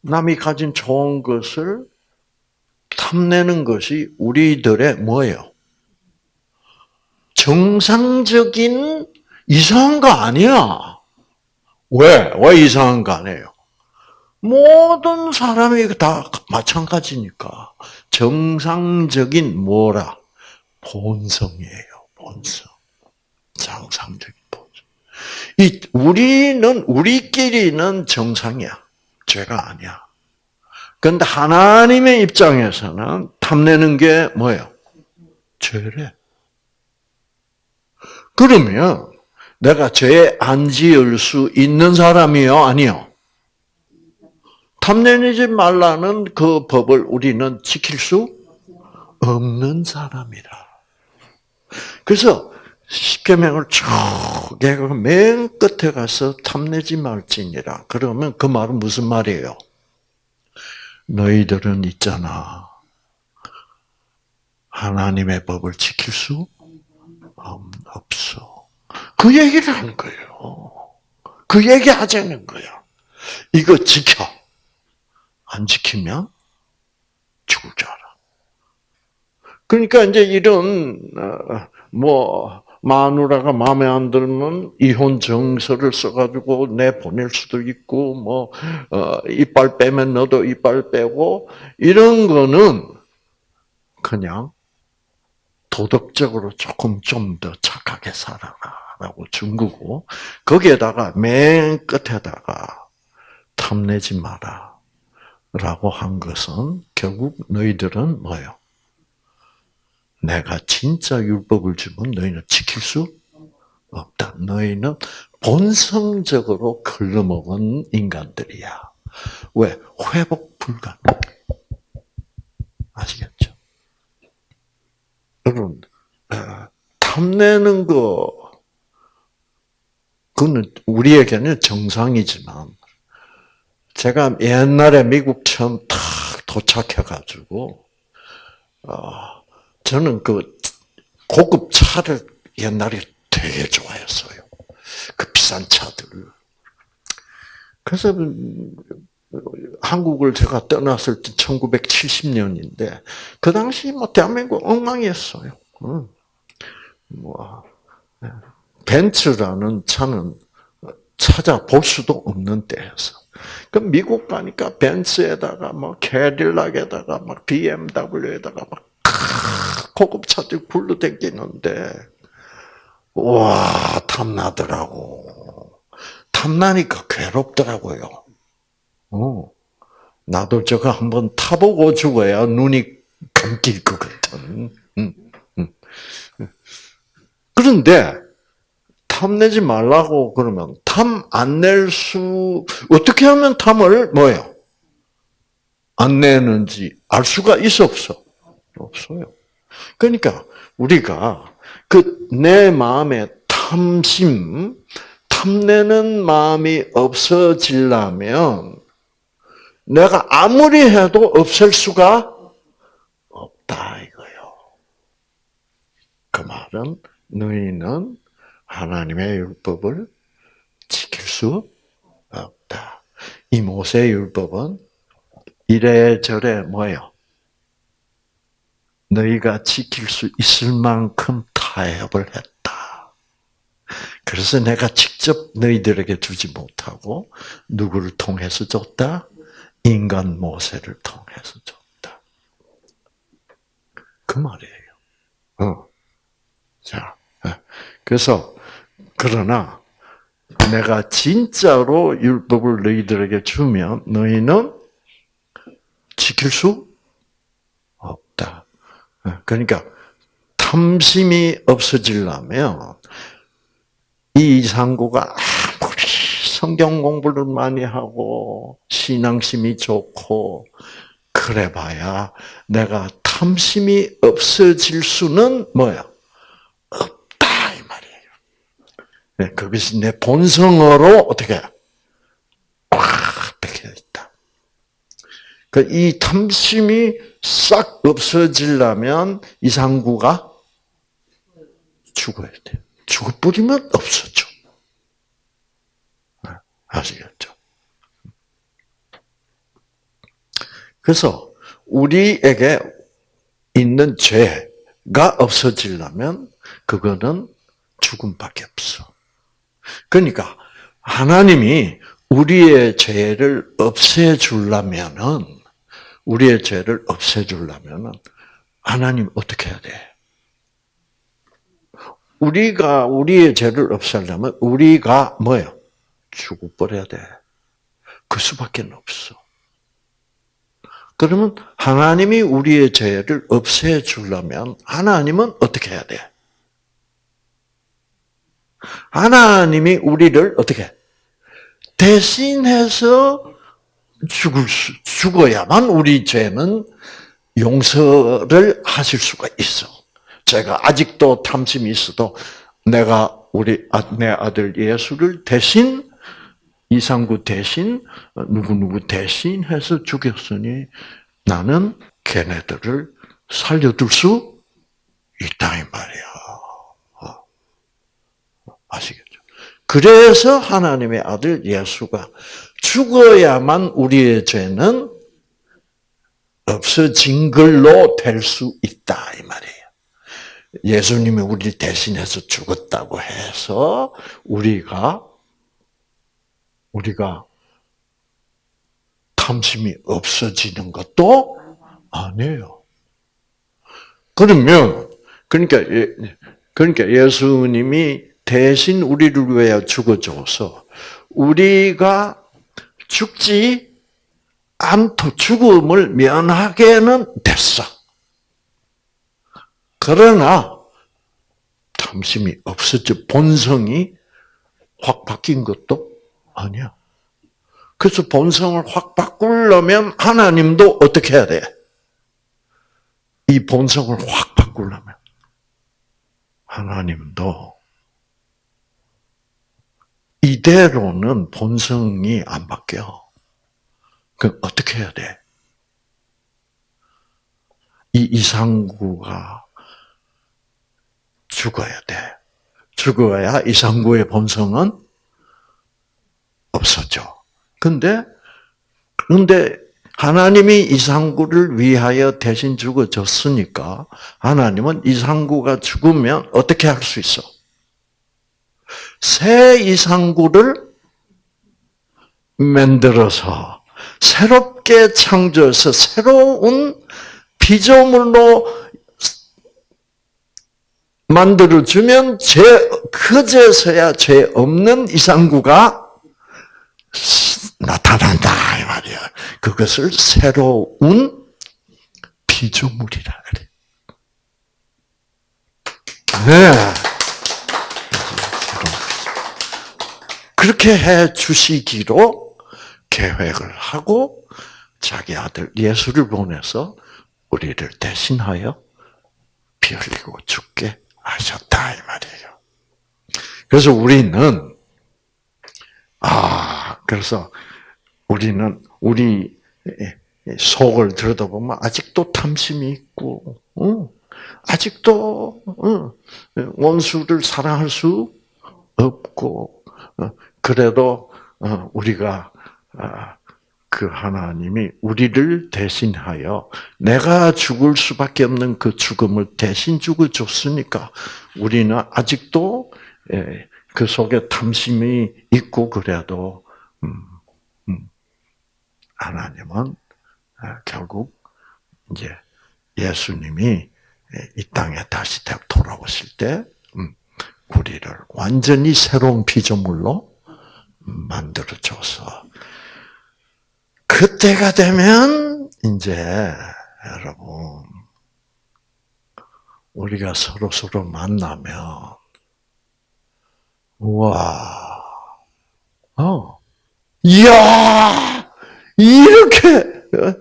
남이 가진 좋은 것을 탐내는 것이 우리들의 뭐예요? 정상적인 이상한 거 아니야. 왜? 왜 이상한 거 아니에요? 모든 사람이 다 마찬가지니까. 정상적인 뭐라? 본성이에요, 본성. 정상적인. 이, 우리는, 우리끼리는 정상이야. 죄가 아니야. 근데 하나님의 입장에서는 탐내는 게 뭐예요? 죄래. 그러면 내가 죄 안 지을 수 있는 사람이요? 아니요? 탐내지 말라는 그 법을 우리는 지킬 수 없는 사람이라. 그래서 십계명을 쭉 얘가 맨 끝에 가서 탐내지 말지니라. 그러면 그 말은 무슨 말이에요? 너희들은 있잖아. 하나님의 법을 지킬 수 없어. 그 얘기를 하는 거예요. 그 얘기 하자는 거야. 이거 지켜. 안 지키면 죽을 줄 알아. 그러니까 이제 이런 어, 뭐 마누라가 마음에 안 들면 이혼 정서를 써가지고 내 보낼 수도 있고 뭐 어, 이빨 빼면 너도 이빨 빼고 이런 거는 그냥 도덕적으로 조금 좀 더 착하게 살아라라고 준 거고 거기에다가 맨 끝에다가 탐내지 마라라고 한 것은 결국 너희들은 뭐요? 내가 진짜 율법을 주면 너희는 지킬 수 없다. 너희는 본성적으로 걸러먹은 인간들이야. 왜? 회복 불가능. 아시겠죠? 여러분, 어, 탐내는 거, 그거는 우리에게는 정상이지만, 제가 옛날에 미국 처음 탁 도착해가지고, 어, 저는 그 고급 차를 옛날에 되게 좋아했어요. 그 비싼 차들. 그래서 한국을 제가 떠났을 때 1970년인데 그 당시 뭐 대한민국 엉망이었어요. 뭐 벤츠라는 차는 찾아볼 수도 없는 때였어. 그 미국 가니까 벤츠에다가 뭐 캐딜락에다가 막 BMW에다가 막 고급 차들 굴러댕기는데 와 탐나더라고. 탐나니까 괴롭더라고요. 어. 나도 저거 한번 타보고 죽어야 눈이 감길 것 같은. 음, 음. 그런데 탐내지 말라고 그러면 탐 안 낼 수 어떻게 하면 탐을 뭐요? 안 내는지 알 수가 있어 없어? 없어요. 그러니까 우리가 그 내 마음의 탐심, 탐내는 마음이 없어지려면 내가 아무리 해도 없앨 수가 없다 이거요. 그 말은 너희는 하나님의 율법을 지킬 수 없다. 이 모세 율법은 이래저래 뭐예요? 너희가 지킬 수 있을 만큼 타협을 했다. 그래서 내가 직접 너희들에게 주지 못하고 누구를 통해서 줬다? 인간 모세를 통해서 줬다. 그 말이에요. 어. 자, 어. 그래서 그러나 내가 진짜로 율법을 너희들에게 주면 너희는 지킬 수. 그러니까 탐심이 없어지려면 이 이상구가 아무리 성경 공부를 많이 하고 신앙심이 좋고 그래봐야 내가 탐심이 없어질 수는 뭐야? 없다 이 말이에요. 네, 그것이 내 본성으로 어떻게 꽉 박혀 있다. 그 이 탐심이 싹 없어지려면 이상구가 죽어야 돼. 죽어버리면 없어져. 아시겠죠? 그래서 우리에게 있는 죄가 없어지려면 그거는 죽음밖에 없어. 그러니까 하나님이 우리의 죄를 없애주려면은 우리의 죄를 없애주려면은 하나님 어떻게 해야 돼? 우리가 우리의 죄를 없애려면 우리가 뭐예요? 죽어버려야 돼. 그 수밖에 없어. 그러면 하나님이 우리의 죄를 없애주려면 하나님은 어떻게 해야 돼? 하나님이 우리를 어떻게 대신해서 죽을 수, 죽어야만 우리 죄는 용서를 하실 수가 있어. 제가 아직도 탐심이 있어도 내가 우리 아, 내 아들 예수를 대신 이상구 대신 누구 누구 대신 해서 죽였으니 나는 걔네들을 살려둘 수 있다 이 말이야. 어. 아시겠죠? 그래서 하나님의 아들 예수가 죽어야만 우리의 죄는 없어진 걸로 될 수 있다 이 말이에요. 예수님이 우리 대신해서 죽었다고 해서 우리가 우리가 탐심이 없어지는 것도 아니에요. 그러면 그러니까 예, 그러니까 예수님이 대신 우리를 위해 죽어줘서 우리가 죽지 않고 죽음을 면하게는 됐어. 그러나 탐심이 없어져 본성이 확 바뀐 것도 아니야. 그래서 본성을 확 바꾸려면 하나님도 어떻게 해야 돼? 이 본성을 확 바꾸려면 하나님도 이대로는 본성이 안 바뀌어. 그럼 어떻게 해야 돼? 이 이상구가 죽어야 돼. 죽어야 이상구의 본성은 없었죠. 근데, 근데 하나님이 이상구를 위하여 대신 죽어줬으니까 하나님은 이상구가 죽으면 어떻게 할 수 있어? 새 이상구를 만들어서 새롭게 창조해서 새로운 피조물로 만들어주면 죄, 그제서야 죄 없는 이상구가 나타난다, 이 말이야. 그것을 새로운 피조물이라 그래. 네. 그렇게 해 주시기로 계획을 하고 자기 아들 예수를 보내서 우리를 대신하여 피 흘리고 죽게 하셨다 이 말이에요. 그래서 우리는 아 그래서 우리는 우리 속을 들여다보면 아직도 탐심이 있고, 아직도 원수를 사랑할 수 없고, 어, 그래도 어, 우리가 아, 그 하나님이 우리를 대신하여 내가 죽을 수밖에 없는 그 죽음을 대신 죽어 줬으니까 우리는 아직도 예, 그 속에 탐심이 있고 그래도 음, 음, 하나님은 아, 결국 이제 예수님이 예, 이 땅에 다시 돌아오실 때 음, 우리를 완전히 새로운 피조물로 만들어줘서 그때가 되면 이제 여러분 우리가 서로 서로 만나면 와, 어, 이야 이렇게 어?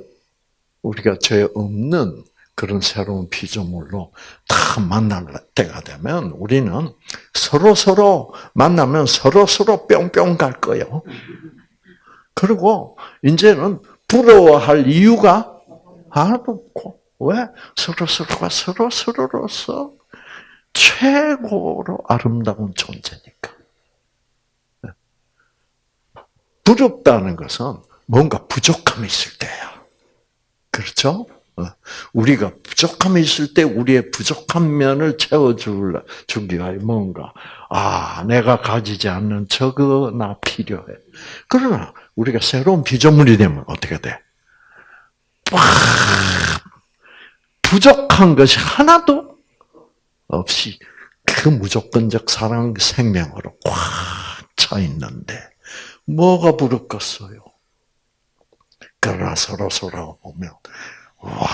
우리가 죄 없는 그런 새로운 피조물로 다 만날 때가 되면 우리는 서로 서로 만나면 서로 서로 뿅뿅 갈 거예요. 그리고 이제는 부러워할 이유가 하나도 없고 왜 서로 서로가 서로 서로로서 최고로 아름다운 존재니까. 부럽다는 것은 뭔가 부족함이 있을 때야. 그렇죠? 어. 우리가 부족함이 있을 때 우리의 부족한 면을 채워주기 위하여 뭔가, 아, 내가 가지지 않는 저거 나 필요해. 그러나 우리가 새로운 피조물이 되면 어떻게 돼? 막 부족한 것이 하나도 없이 그 무조건적 사랑 생명으로 꽉 차 있는데 뭐가 부럽겠어요? 그러나 서로 서로 보면 와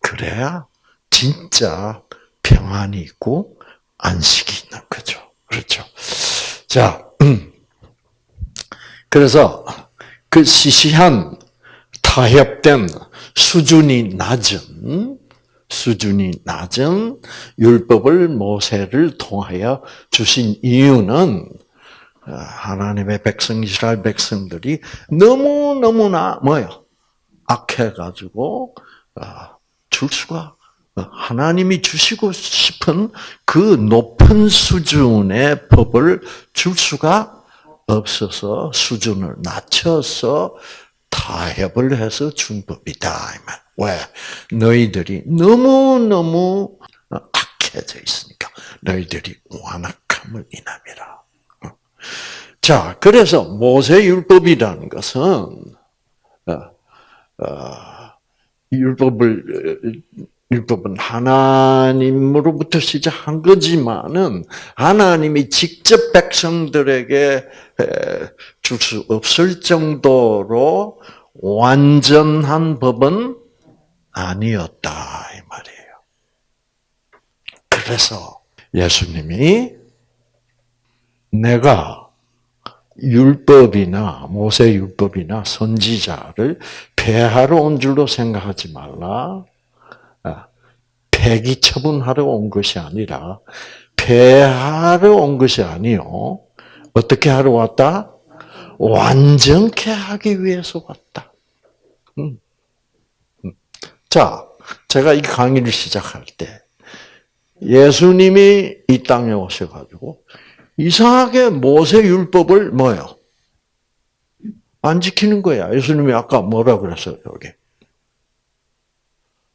그래야 진짜 평안이 있고 안식이 있는 거죠. 그렇죠? 자, 음. 그래서 그 시시한 타협된 수준이 낮은 수준이 낮은 율법을 모세를 통하여 주신 이유는 하나님의 백성 이스라엘 백성들이 너무 너무나 뭐요 악해가지고 아, 줄 수가 하나님이 주시고 싶은 그 높은 수준의 법을 줄 수가 없어서 수준을 낮춰서 타협을 해서 준 법이다. 왜? 너희들이 너무너무 악해져 있으니까 너희들이 완악함을 인함이라. 자, 그래서 모세 율법이라는 것은 어, 어, 율법을 율법은 하나님으로부터 시작한 거지만은 하나님이 직접 백성들에게 줄 수 없을 정도로 완전한 법은 아니었다 이 말이에요. 그래서 예수님이 내가 율법이나 모세 율법이나 선지자를 폐하러 온 줄로 생각하지 말라. 아, 폐기 처분하러 온 것이 아니라 폐하러 온 것이 아니요. 어떻게 하러 왔다? 완전케 하기 위해서 왔다. 음. 음. 자, 제가 이 강의를 시작할 때 예수님이 이 땅에 오셔가지고 이상하게 모세 율법을 뭐요? 안 지키는 거야. 예수님이 아까 뭐라 그랬어요, 여기?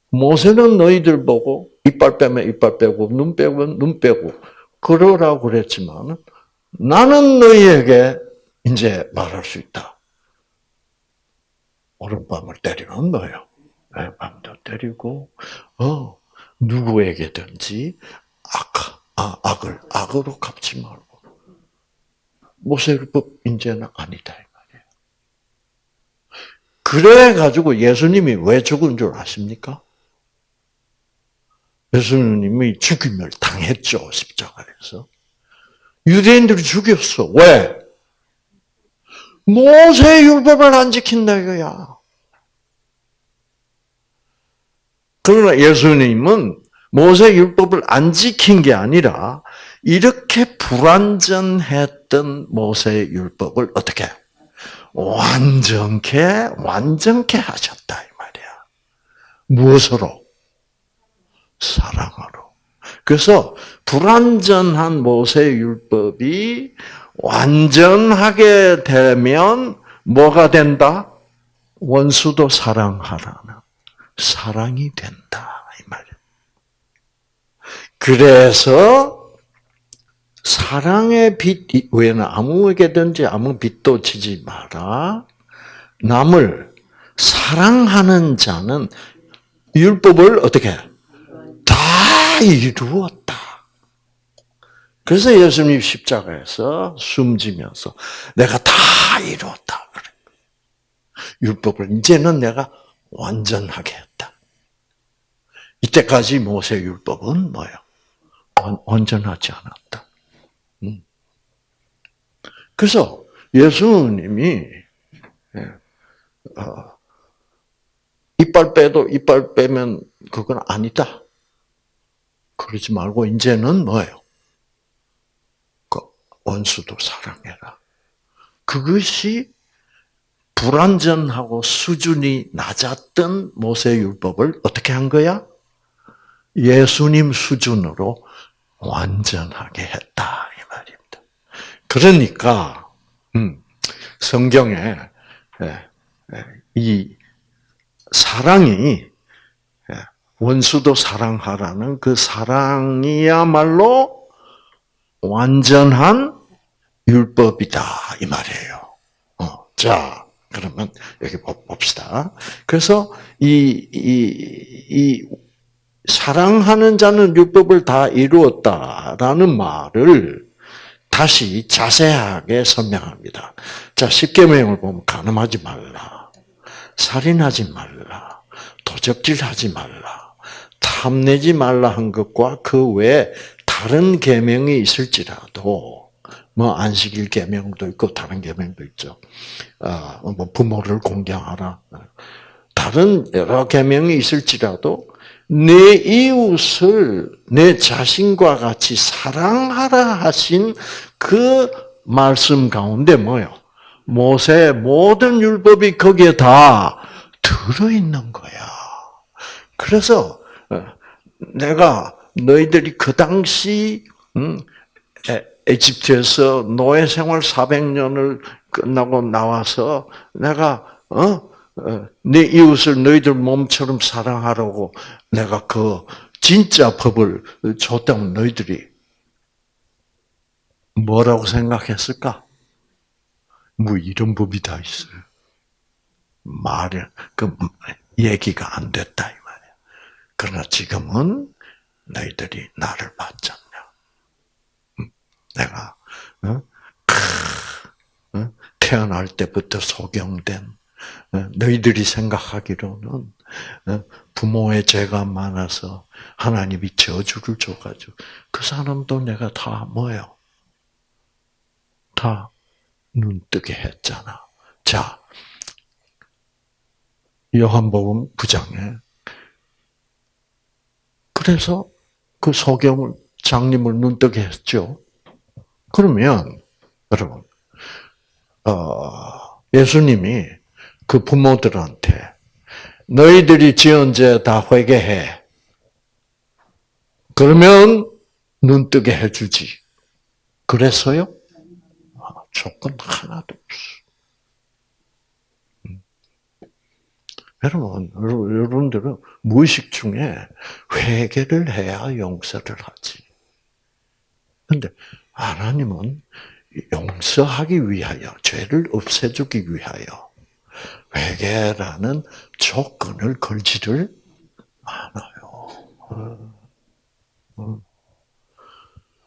모세는 너희들 보고 이빨 빼면 이빨 빼고 눈 빼면 눈 빼고 그러라고 그랬지만 나는 너희에게 이제 말할 수 있다. 오른밤을 때리면 뭐예요? 밤도 때리고, 어, 누구에게든지 악, 아, 악을, 악으로 갚지 말고. 모세율법 이제는 아니다, 이 말이에요. 그래가지고 예수님이 왜 죽은 줄 아십니까? 예수님이 죽임을 당했죠, 십자가에서. 유대인들이 죽였어. 왜? 모세 율법을 안 지킨다 이거야. 그러나 예수님은 모세 율법을 안 지킨 게 아니라 이렇게 불완전했던 모세 율법을 어떻게 완전케 완전케 하셨다 이 말이야. 무엇으로? 사랑으로. 그래서 불완전한 모세 율법이 완전하게 되면 뭐가 된다? 원수도 사랑하라는 사랑이 된다 이 말이에요. 그래서 사랑의 빛 외에는 아무에게든지 아무 빛도 지지 마라. 남을 사랑하는 자는 율법을 어떻게 다 이루었다. 그래서 예수님 십자가에서 숨지면서 내가 다 이루었다. 율법을 이제는 내가 완전하게 했다. 이때까지 모세 율법은 뭐예요? 완전하지 않았다. 음. 그래서 예수님이 예, 어, 이빨 빼도 이빨 빼면 그건 아니다. 그러지 말고 이제는 뭐예요? 그 원수도 사랑해라. 그것이 불완전하고 수준이 낮았던 모세율법을 어떻게 한 거야? 예수님 수준으로 완전하게 했다. 그러니까 음, 성경에 예, 예, 이 사랑이 예, 원수도 사랑하라는 그 사랑이야말로 완전한 율법이다 이 말이에요. 어, 자, 그러면 여기 봅시다. 그래서 이, 이, 이 사랑하는 자는 율법을 다 이루었다라는 말을 다시 자세하게 설명합니다. 자, 십계명을 보면 간음하지 말라. 살인하지 말라. 도적질하지 말라. 탐내지 말라 한 것과 그 외에 다른 계명이 있을지라도 뭐 안식일 계명도 있고 다른 계명도 있죠. 아, 뭐 부모를 공경하라. 다른 여러 계명이 있을지라도 내 이웃을 내 자신과 같이 사랑하라 하신 그 말씀 가운데 뭐요? 모세 모든 율법이 거기에 다 들어 있는 거야. 그래서 어, 내가 너희들이 그 당시 음, 에집트에서 노예 생활 400년을 끝나고 나와서 내가 어? 어? 내 이웃을 너희들 몸처럼 사랑하라고 내가 그 진짜 법을 줬다면 너희들이 뭐라고 생각했을까? 뭐 이런 법이 다 있어요. 말이 그 얘기가 안 됐다 이 말이야. 그러나 지금은 너희들이 나를 봤잖아. 내가 어? 어? 태어날 때부터 소경된 어? 너희들이 생각하기로는 부모의 죄가 많아서 하나님이 저주를 줘가지고 그 사람도 내가 다 뭐요? 다 눈뜨게 했잖아. 자, 요한복음 9장에 그래서 그 소경을 장님을 눈뜨게 했죠. 그러면 여러분 어, 예수님이 그 부모들한테 너희들이 지은 죄 다 회개해. 그러면 눈 뜨게 해주지. 그래서요? 아, 조건 하나도 없어. 음. 여러분, 여러분들은 무의식 중에 회개를 해야 용서를 하지. 근데 하나님은 용서하기 위하여, 죄를 없애주기 위하여 회개라는 조건을 걸지를 않아요.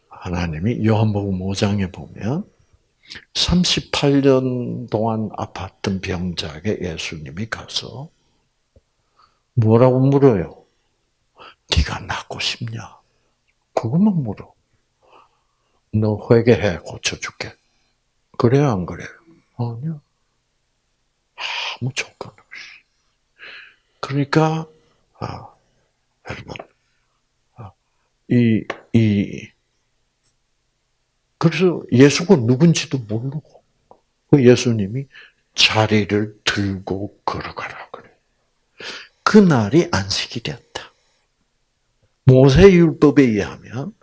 하나님이 요한복음 5장에 보면 38년 동안 아팠던 병자에게 예수님이 가서 뭐라고 물어요? 네가 낫고 싶냐? 그것만 물어. 너 회개해 고쳐줄게. 그래요 안 그래요? 아니요. 아무 조건 없이. 그러니까 아, 여러분 아, 이, 이 그래서 예수가 누군지도 모르고 그 예수님이 자리를 들고 걸어가라 그래. 그날이 안식이 되었다. 모세율법에 의하면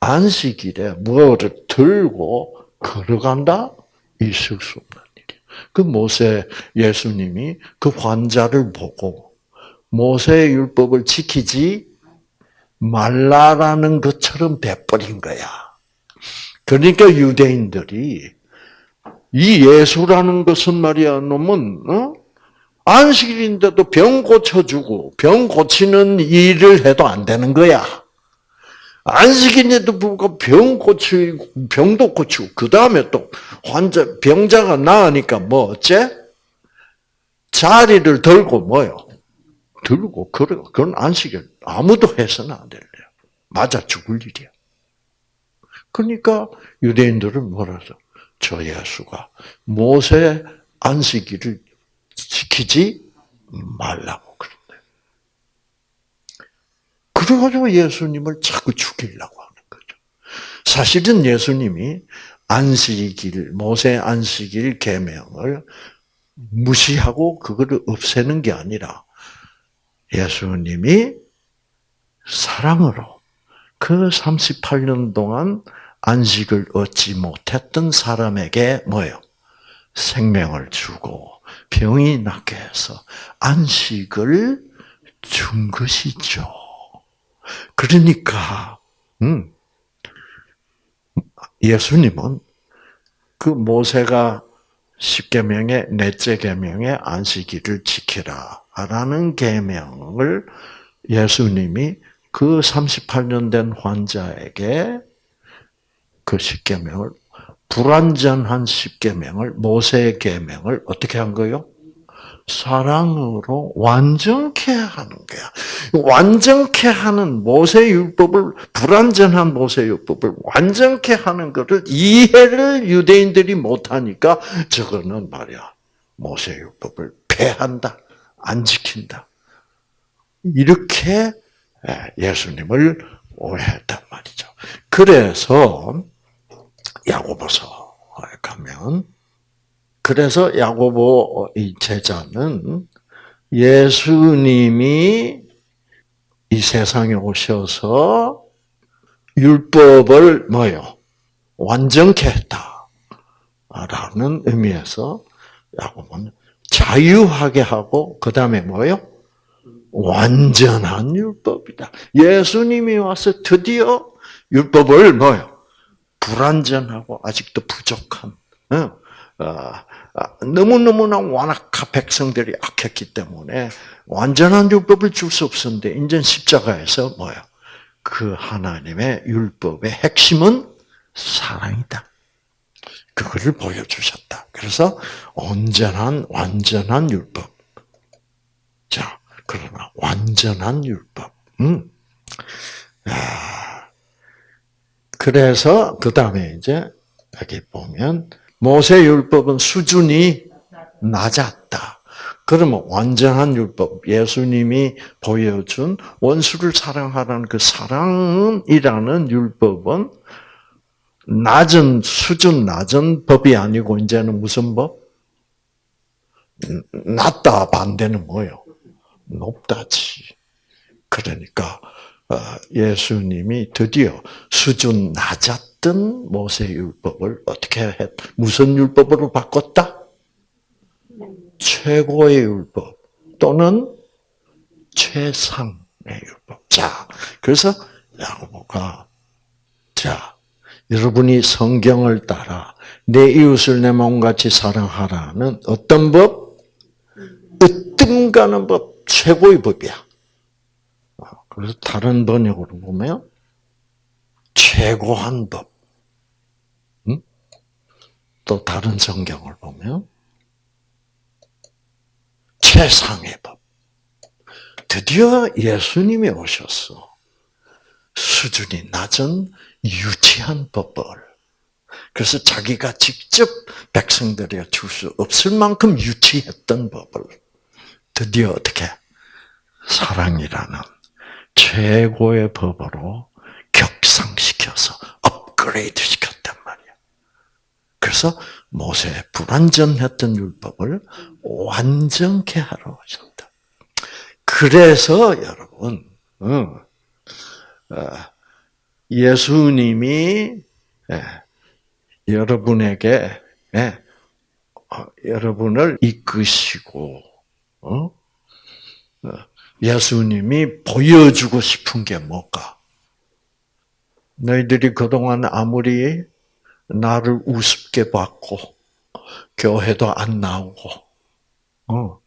안식일에 무엇을 들고 걸어간다? 있을 수 일이야. 그 모세 예수님이 그 환자를 보고 모세율법을 지키지 말라라는 것처럼 돼버린 거야. 그러니까 유대인들이 이 예수라는 것은 말이야, 놈은 어? 안식일인데도 병 고쳐주고 병 고치는 일을 해도 안 되는 거야. 안식일인데도 불구하고 병 고치고 병도 고치고 그 다음에 또 환자 병자가 나으니까 뭐 어째? 자리를 들고 뭐요? 들고 그래 그건 안식일 아무도 해서는 안 될래요. 맞아 죽을 일이야. 그러니까 유대인들은 뭐라서 저 예수가 모세 안식일을 지키지 말라고 그런대. 그래가지고 예수님을 자꾸 죽이려고 하는 거죠. 사실은 예수님이 안식일, 모세 안식일 계명을 무시하고 그거를 없애는 게 아니라 예수님이 사랑으로 그 38년 동안 안식을 얻지 못했던 사람에게 뭐요? 생명을 주고 병이 낫게 해서 안식을 준 것이죠. 그러니까 음, 예수님은 그 모세가 십계명의 넷째 계명의 안식일을 지키라라는 계명을 예수님이 그 38년 된 환자에게 그 십계명을 불완전한 십계명을 모세의 계명을 어떻게 한 거요? 사랑으로 완전케 하는 거야. 완전케 하는 모세 율법을 불완전한 모세 율법을 완전케 하는 것을 이해를 유대인들이 못 하니까 저거는 말이야. 모세 율법을 폐한다. 안 지킨다. 이렇게 예수님을 오해했단 말이죠. 그래서 야고보서 가면 그래서 야고보 이 제자는 예수님이 이 세상에 오셔서 율법을 뭐요? 완전케 했다. 라는 의미에서 야고보는 자유하게 하고 그 다음에 뭐요? 완전한 율법이다. 예수님이 와서 드디어 율법을 뭐요? 불완전하고 아직도 부족한 어, 아, 너무너무나 완악한 백성들이 악했기 때문에 완전한 율법을 줄 수 없었는데 인전 십자가에서 뭐야? 그 하나님의 율법의 핵심은 사랑이다. 그거를 보여주셨다. 그래서 온전한 완전한 율법. 자, 그러나 완전한 율법. 음. 아, 그래서 그 다음에 이제 여기 보면 모세 율법은 수준이 낮았다. 그러면 완전한 율법, 예수님이 보여준 원수를 사랑하라는 그 사랑이라는 율법은 낮은 수준 낮은 법이 아니고 이제는 무슨 법? 낮다 반대는 뭐요? 높다지. 그러니까 어, 예수님이 드디어 수준 낮았 던 모세 율법을 어떻게 했? 무슨 율법으로 바꿨다? 최고의 율법 또는 최상의 율법. 자, 그래서 야고보가 자 여러분이 성경을 따라 내 이웃을 내 마음같이 사랑하라는 어떤 법? 으뜸가는 법, 최고의 법이야. 그래서 다른 번역으로 보면 최고한 법. 응? 또 다른 성경을 보면 최상의 법. 드디어 예수님이 오셨어. 수준이 낮은 유치한 법을. 그래서 자기가 직접 백성들에게 줄 수 없을 만큼 유치했던 법을 드디어 어떻게 사랑이라는 최고의 법으로 격상시켜서 업그레이드. 그래서 모세 불완전했던 율법을 완전케 하러 오셨다. 그래서 여러분, 어, 예수님이 예, 여러분에게 예, 어, 여러분을 이끄시고 어? 예수님이 보여주고 싶은 게 뭘까? 너희들이 그동안 아무리 나를 우습게 봤고 교회도 안 나오고 어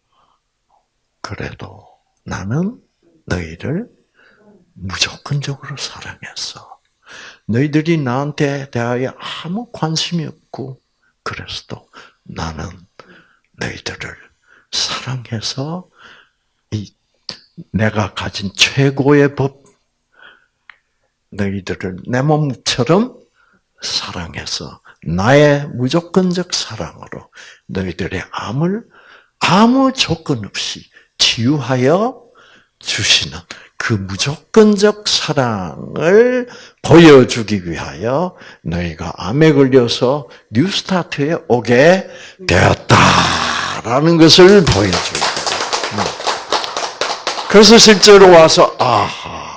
그래도 나는 너희를 무조건적으로 사랑했어. 너희들이 나한테 대하여 아무 관심이 없고 그래서도 나는 너희들을 사랑해서 이 내가 가진 최고의 법 너희들을 내 몸처럼 사랑해서 나의 무조건적 사랑으로 너희들의 암을 아무 조건 없이 치유하여 주시는 그 무조건적 사랑을 보여주기 위하여 너희가 암에 걸려서 뉴스타트에 오게 되었다라는 것을 보여주고 그래서 실제로 와서 아하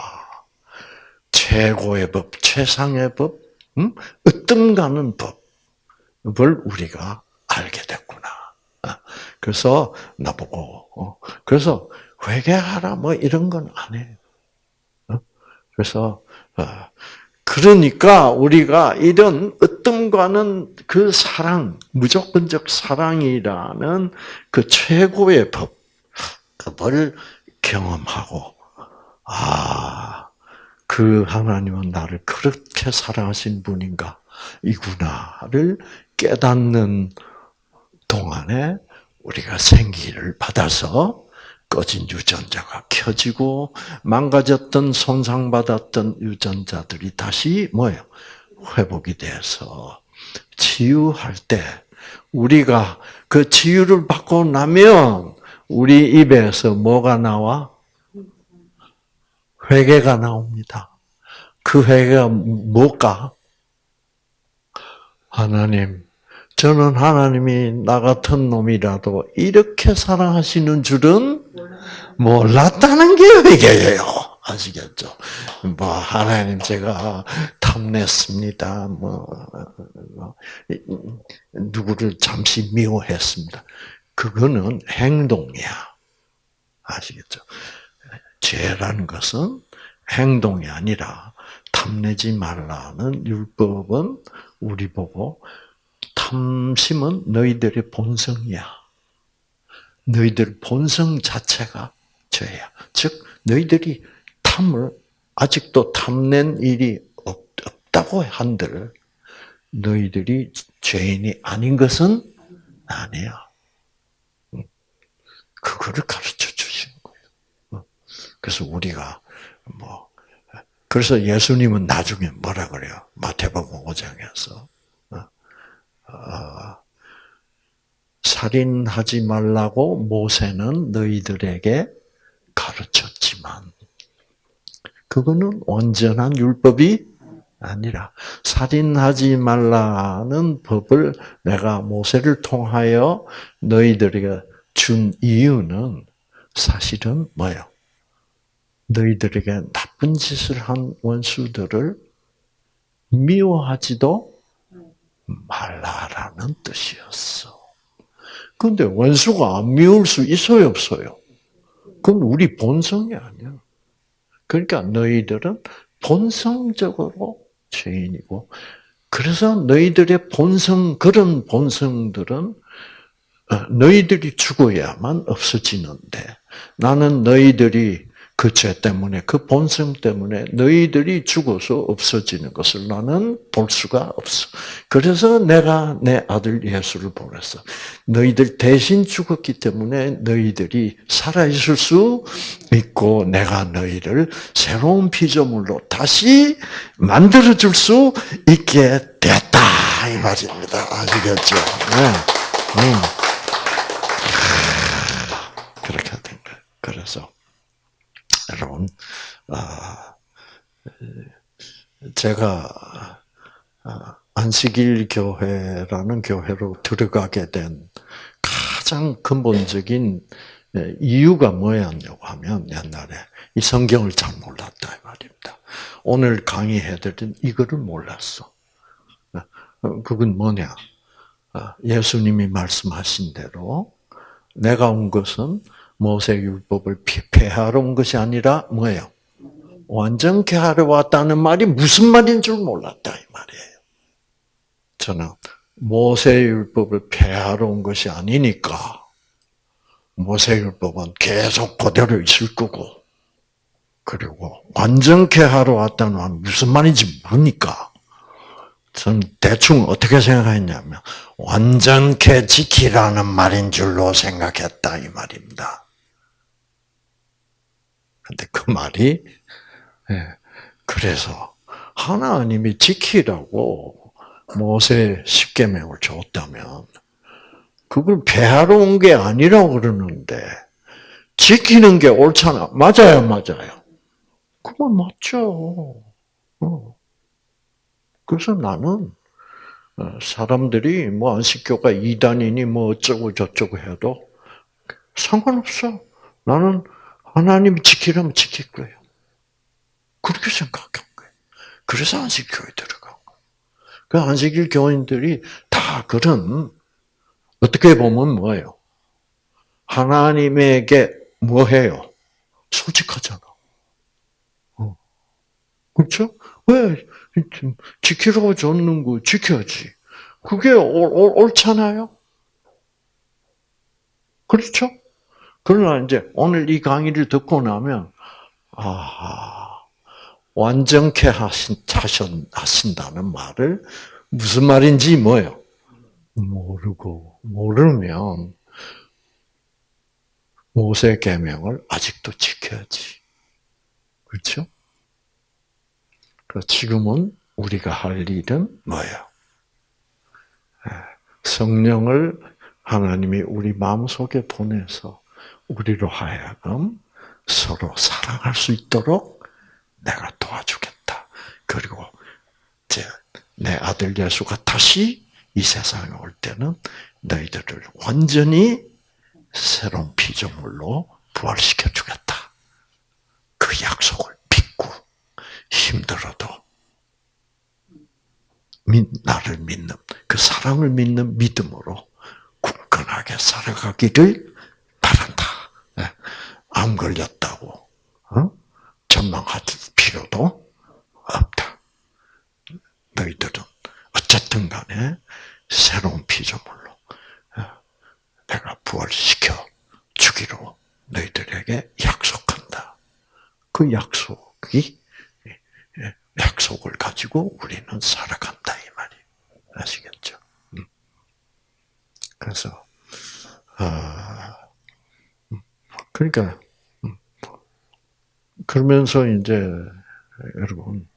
최고의 법, 최상의 법, 음? 으뜸 가는 법을 우리가 알게 됐구나. 아, 그래서 나보고 어, 그래서 회개하라 뭐 이런 건 안 해요. 어? 그래서 어, 그러니까 우리가 이런 으뜸과는 그 사랑, 무조건적 사랑이라는 그 최고의 법, 그걸 경험하고, 아, 그 하나님은 나를 그렇게 사랑하신 분인가, 이구나를 깨닫는 동안에 우리가 생기를 받아서 꺼진 유전자가 켜지고 망가졌던 손상받았던 유전자들이 다시 뭐예요? 회복이 돼서 치유할 때 우리가 그 치유를 받고 나면 우리 입에서 뭐가 나와? 회개가 나옵니다. 그 회개가 뭘까? 하나님, 저는 하나님이 나 같은 놈이라도 이렇게 사랑하시는 줄은 몰랐다는 게 회개예요. 아시겠죠? 뭐 하나님 제가 탐냈습니다. 뭐 누구를 잠시 미워했습니다. 그거는 행동이야. 아시겠죠? 죄라는 것은 행동이 아니라 탐내지 말라는 율법은 우리 보고 탐심은 너희들의 본성이야. 너희들 본성 자체가 죄야. 즉 너희들이 탐을 아직도 탐낸 일이 없 다고 한들 너희들이 죄인이 아닌 것은 아니야. 그거를 가르쳐 주시는 거예요. 그래서 우리가 뭐 그래서 예수님은 나중에 뭐라 그래요? 마태복음 5장에서 어, 살인하지 말라고 모세는 너희들에게 가르쳤지만 그거는 온전한 율법이 아니라 살인하지 말라는 법을 내가 모세를 통하여 너희들에게 준 이유는 사실은 뭐예요? 너희들에게 나 쁜 짓을 한 원수들을 미워하지도 말라라는 뜻이었어. 근데 원수가 안 미울 수 있어요, 없어요? 그건 우리 본성이 아니야. 그러니까 너희들은 본성적으로 죄인이고, 그래서 너희들의 본성, 그런 본성들은 어, 너희들이 죽어야만 없어지는데 나는 너희들이 그 죄 때문에 그 본성 때문에 너희들이 죽어서 없어지는 것을 나는 볼 수가 없어. 그래서 내가 내 아들 예수를 보냈어. 너희들 대신 죽었기 때문에 너희들이 살아 있을 수 있고 내가 너희를 새로운 피조물로 다시 만들어 줄 수 있게 됐다 이 말입니다. 아시겠죠? 네. 음. 그렇게 된 거예요. 그래서 여러분, 아, 제가 아, 안식일 교회라는 교회로 들어가게 된 가장 근본적인 예, 이유가 뭐였냐고 하면 옛날에 이 성경을 잘 몰랐다 이 말입니다. 오늘 강의해드린 이거를 몰랐어. 어, 그건 뭐냐? 아, 예수님이 말씀하신 대로 내가 온 것은 모세 율법을 폐하러 온 것이 아니라 뭐예요? 완전케 하러 왔다는 말이 무슨 말인 줄 몰랐다 이 말이에요. 저는 모세 율법을 폐하러 온 것이 아니니까 모세 율법은 계속 그대로 있을 거고 그리고 완전케 하러 왔다는 말 무슨 말인지 모르니까 전 대충 어떻게 생각했냐면 완전케 지키라는 말인 줄로 생각했다 이 말입니다. 근데 그 말이 예, 그래서 하나님이 지키라고 모세 십계명을 줬다면 그걸 배하러 온 게 아니라고 그러는데 지키는 게 옳잖아. 맞아요, 맞아요. 그건 맞죠. 어. 그래서 나는 어, 사람들이 뭐 안식교가 이단이니 뭐 어쩌고 저쩌고 해도 상관없어. 나는 하나님이 지키려면 지킬 거예요. 그렇게 생각한 거예요. 그래서 안식교에 거예요. 그 안식일 교인들이 다 그런, 어떻게 보면 뭐예요? 하나님에게 뭐 해요? 솔직하잖아. 어. 그렇죠? 왜 지키라고 줬는 거 지켜야지. 그게 옳, 옳잖아요. 그렇죠? 그러나 이제 오늘 이 강의를 듣고 나면 아 완전케 하신 하신다는 말을 무슨 말인지 뭐예요? 모르고 모르면 모세 계명을 아직도 지켜야지. 그렇죠? 지금은 우리가 할 일은 뭐예요? 성령을 하나님이 우리 마음속에 보내서 우리로 하여금 서로 사랑할 수 있도록 내가 도와주겠다. 그리고 내 아들 예수가 다시 이 세상에 올 때는 너희들을 완전히 새로운 피조물로 부활시켜 주겠다. 그 약속을 믿고 힘들어도 나를 믿는 그 사랑을 믿는 믿음으로 굳건하게 살아가기를. 예. 암 걸렸다고 어? 전망할 필요도 없다. 너희들은 어쨌든 간에 새로운 피조물로 어, 내가 부활시켜 주기로 너희들에게 약속한다. 그 약속이 예, 약속을 가지고 우리는 살아간다 이 말이 아시겠죠? 음. 그래서 아, 그러니까 음. 그러면서 이제 여러분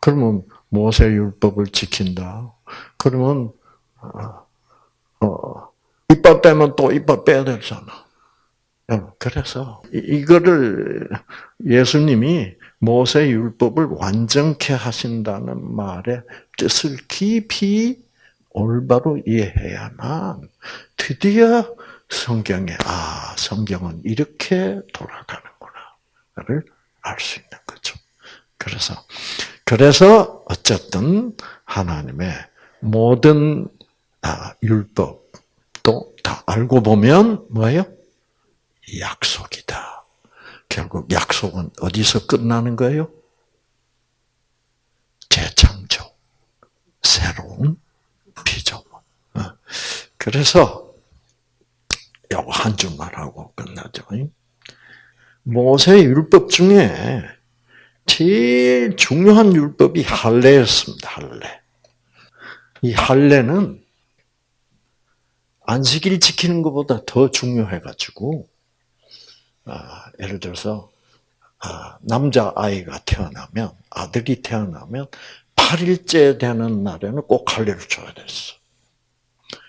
그러면 모세 율법을 지킨다. 그러면 어, 어, 이빨 빼면 또 이빨 빼야 되잖아. 그래서 이거를 예수님이 모세 율법을 완전케 하신다는 말의 뜻을 깊이 올바로 이해해야만 드디어 성경에 아 성경은 이렇게 돌아가는구나를 알 수 있는 거죠. 그래서 그래서 어쨌든 하나님의 모든 아, 율법도 다 알고 보면 뭐예요? 약속이다. 결국 약속은 어디서 끝나는 거예요? 재창조, 새로운 피조물. 어. 그래서 한 줄만 하고 끝나죠. 모세 율법 중에 제일 중요한 율법이 할례였습니다. 할례. 이 할례는 안식일 지키는 것보다 더 중요해가지고 아, 예를 들어서 아, 남자 아이가 태어나면 아들이 태어나면 8일째 되는 날에는 꼭 할례를 줘야 됐어.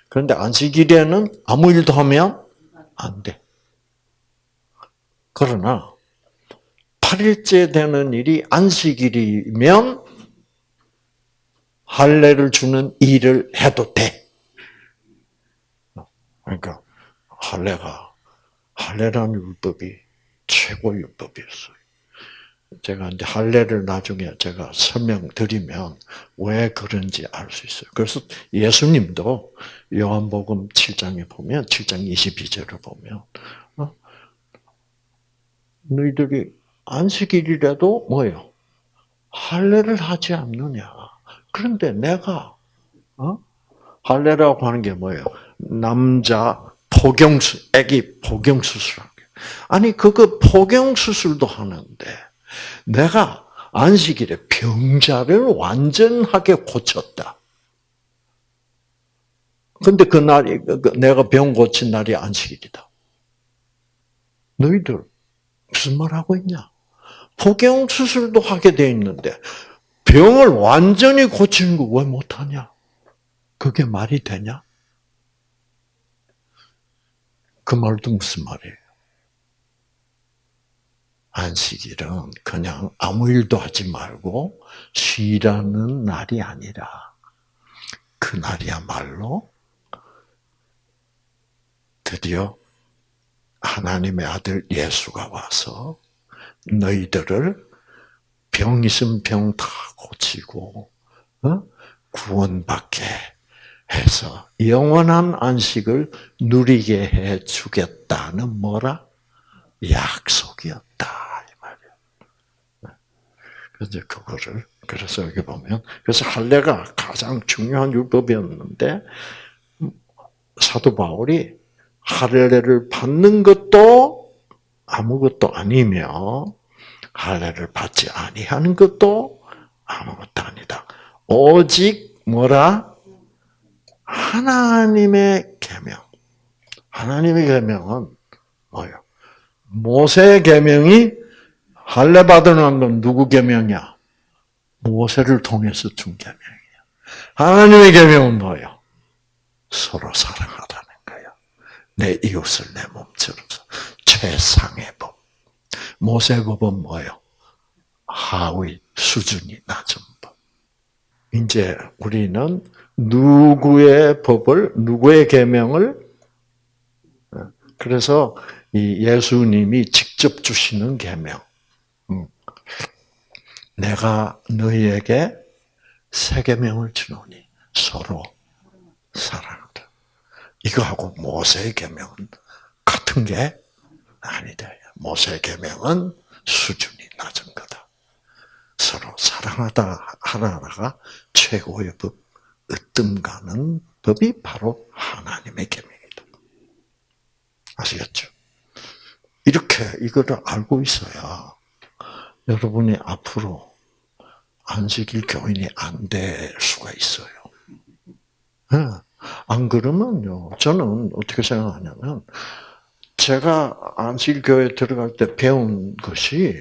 그런데 안식일에는 아무 일도 하면 안 돼. 그러나 8일째 되는 일이 안식일이면 할례를 주는 일을 해도 돼. 그러니까 할례가 할례라는 율법이 최고 율법이었어요. 제가 이제 할례를 나중에 제가 설명드리면 왜 그런지 알 수 있어요. 그래서 예수님도 요한복음 7장에 보면 7장 22절을 보면 어? 너희들이 안식일이라도 뭐요? 할례를 하지 않느냐? 그런데 내가 어? 할례라고 하는 게 뭐예요? 남자 포경수, 아기 포경 수술하게. 아니 그거 포경 수술도 하는데 내가 안식일에 병자를 완전하게 고쳤다. 근데 그 날이 그, 그 내가 병 고친 날이 안식일이다. 너희들 무슨 말 하고 있냐? 포경 수술도 하게 돼 있는데 병을 완전히 고치는 거 왜 못하냐? 그게 말이 되냐? 그 말도 무슨 말이에요? 안식일은 그냥 아무 일도 하지 말고 쉬라는 날이 아니라 그 날이야말로 드디어 하나님의 아들 예수가 와서 너희들을 병 있으면 병 다 고치고 어? 구원받게 해서 영원한 안식을 누리게 해 주겠다는 뭐라 약속이었다. 그래서 그거를 그래서 여기 보면 그래서 할례가 가장 중요한 율법이었는데 사도 바울이 할례를 받는 것도 아무것도 아니며 할례를 받지 아니하는 것도 아무것도 아니다. 오직 뭐라 하나님의 계명. 하나님의 계명은 뭐요? 모세 계명이 할례 받으는 건 누구 계명이야? 모세를 통해서 준 계명이야. 하나님의 계명은 뭐요? 서로 사랑하라는 거야. 내 이웃을 내 몸처럼 최상의 법. 모세 법은 뭐요? 하위 수준이 낮은 법. 이제 우리는 누구의 법을 누구의 계명을 그래서 이 예수님이 직접 주시는 계명. 음. 내가 너희에게 새 계명을 주노니 서로 사랑하라. 이거하고 모세의 계명은 같은 게 아니다. 모세의 계명은 수준이 낮은 거다. 서로 사랑하다 하나가 최고의 법. 으뜸 가는 법이 바로 하나님의 계명이다. 아시겠죠? 이렇게 이거를 알고 있어야 여러분이 앞으로 안식일 교인이 안 될 수가 있어요. 네. 안 그러면요, 저는 어떻게 생각하냐면, 제가 안식일 교회 들어갈 때 배운 것이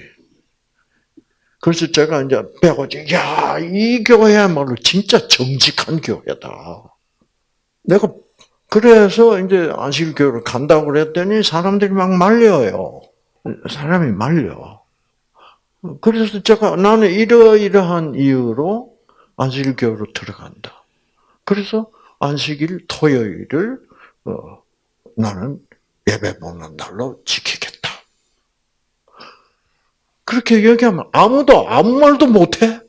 그래서 제가 이제 배워지, 야, 이 교회야말로 진짜 정직한 교회다. 내가, 그래서 이제 안식교회를 간다고 그랬더니 사람들이 막 말려요. 사람이 말려. 그래서 제가 나는 이러이러한 이유로 안식일교회로 들어간다. 그래서 안식일 토요일을 어, 나는 예배 보는 날로 지키겠다. 그렇게 얘기하면 아무도 아무 말도 못해?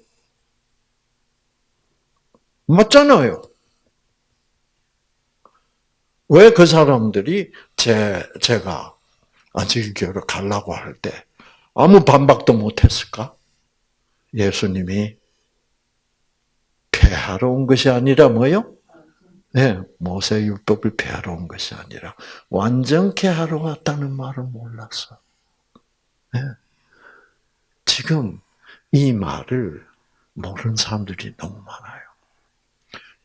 맞잖아요. 왜 그 사람들이 제, 제가 안식일교회로 가려고 할 때 아무 반박도 못했을까? 예수님이 폐하러 온 것이 아니라 뭐요? 네, 모세 율법을 폐하러 온 것이 아니라 완전케 하러 왔다는 말을 몰랐어. 네. 지금 이 말을 모르는 사람들이 너무 많아요.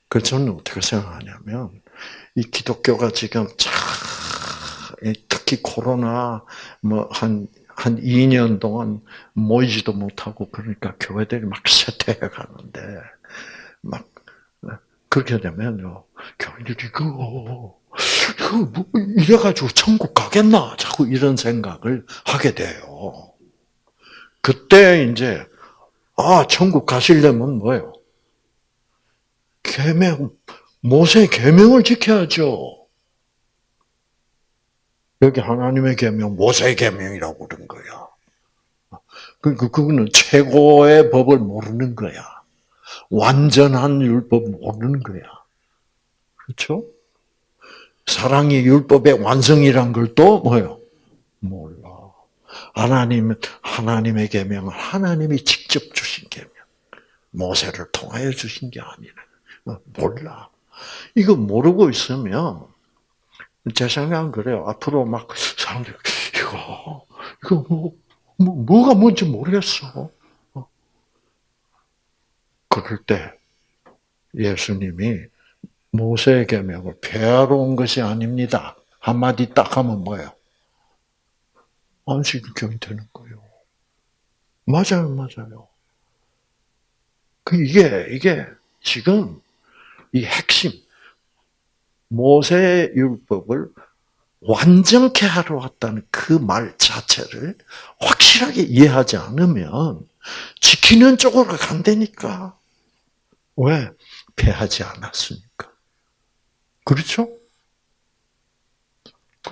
그래서 저는 어떻게 생각하냐면 이 기독교가 지금 참 특히 코로나 뭐 한 한 2년 동안 모이지도 못하고 그러니까 교회들이 막 쇠퇴해 가는데 막 그렇게 되면요 교인들이 그거 뭐 이래가지고 천국 가겠나 자꾸 이런 생각을 하게 돼요. 그때 이제 아 천국 가시려면 뭐예요? 계명 모세 계명을 지켜야죠. 여기 하나님의 계명, 모세의 계명이라고 그런 거야. 그러니까 그거는 최고의 법을 모르는 거야. 완전한 율법 모르는 거야. 그렇죠? 사랑이 율법의 완성이란 걸 또 뭐요? 몰라. 하나님 하나님의 계명은 하나님이 직접 주신 계명. 모세를 통하여 주신 게 아니라 몰라. 이거 모르고 있으면 제 생각은 그래요. 앞으로 막 사람들이 이거 이거 뭐, 뭐 뭐가 뭔지 모르겠어. 어. 그럴 때 예수님이 모세의 계명을 폐하러 온 것이 아닙니다. 한마디 딱 하면 뭐예요? 안식일경이 되는 거예요. 맞아요, 맞아요. 그 이게 이게 지금 이 핵심 모세 율법을 완전케 하러 왔다는 그 말 자체를 확실하게 이해하지 않으면 지키는 쪽으로 간다니까. 왜? 패하지 않았으니까. 그렇죠?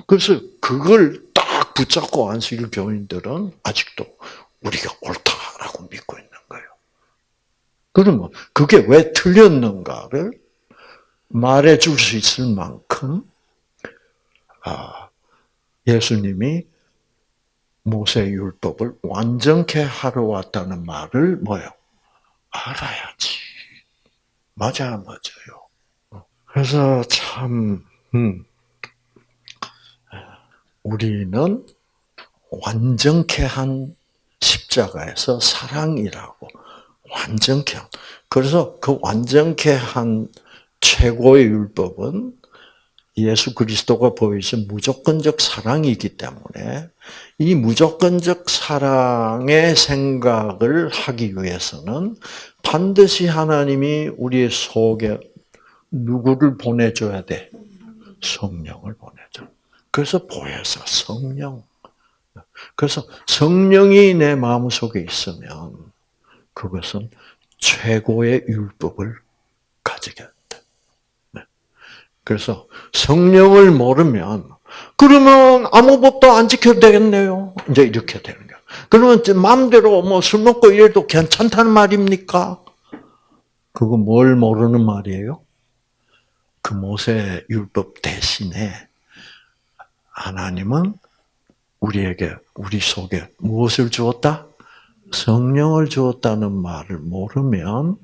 그래서 그걸 딱 붙잡고 안식일 교인들은 아직도 우리가 옳다라고 믿고 있는 거예요. 그러면 그게 왜 틀렸는가를 말해 줄 수 있을 만큼 아, 예수님이 모세 율법을 완전케 하러 왔다는 말을 뭐요? 알아야지. 맞아요, 맞아요. 그래서 참 음, 우리는 완전케 한 십자가에서 사랑이라고 완전케 한. 그래서 그 완전케 한 최고의 율법은 예수 그리스도가 보이신 무조건적 사랑이기 때문에 이 무조건적 사랑의 생각을 하기 위해서는 반드시 하나님이 우리의 속에 누구를 보내줘야 돼? 성령을 보내줘. 그래서 보혜사 성령. 그래서 성령이 내 마음 속에 있으면 그것은 최고의 율법을 가지게 그래서 성령을 모르면 그러면 아무 법도 안 지켜도 되겠네요. 이제 이렇게 되는 거야. 그러면 마음대로 뭐 술 먹고 이래도 괜찮다는 말입니까? 그거 뭘 모르는 말이에요? 그 모세 율법 대신에 하나님은 우리에게 우리 속에 무엇을 주었다? 성령을 주었다는 말을 모르면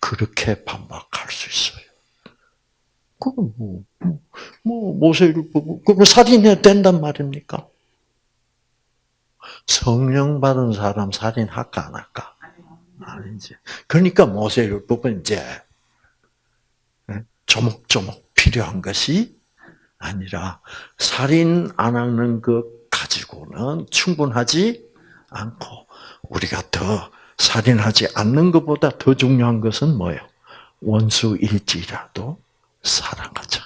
그렇게 반박할 수 있어요. 그건 뭐, 뭐, 뭐 모세를 보고, 그럼 살인해야 된단 말입니까? 성령 받은 사람 살인할까, 안 할까? 아니지. 그러니까 모세율법은 이제, 예, 조목조목 필요한 것이 아니라, 살인 안 하는 것 가지고는 충분하지 않고, 우리가 더 살인하지 않는 것보다 더 중요한 것은 뭐예요? 원수일지라도 사랑하자.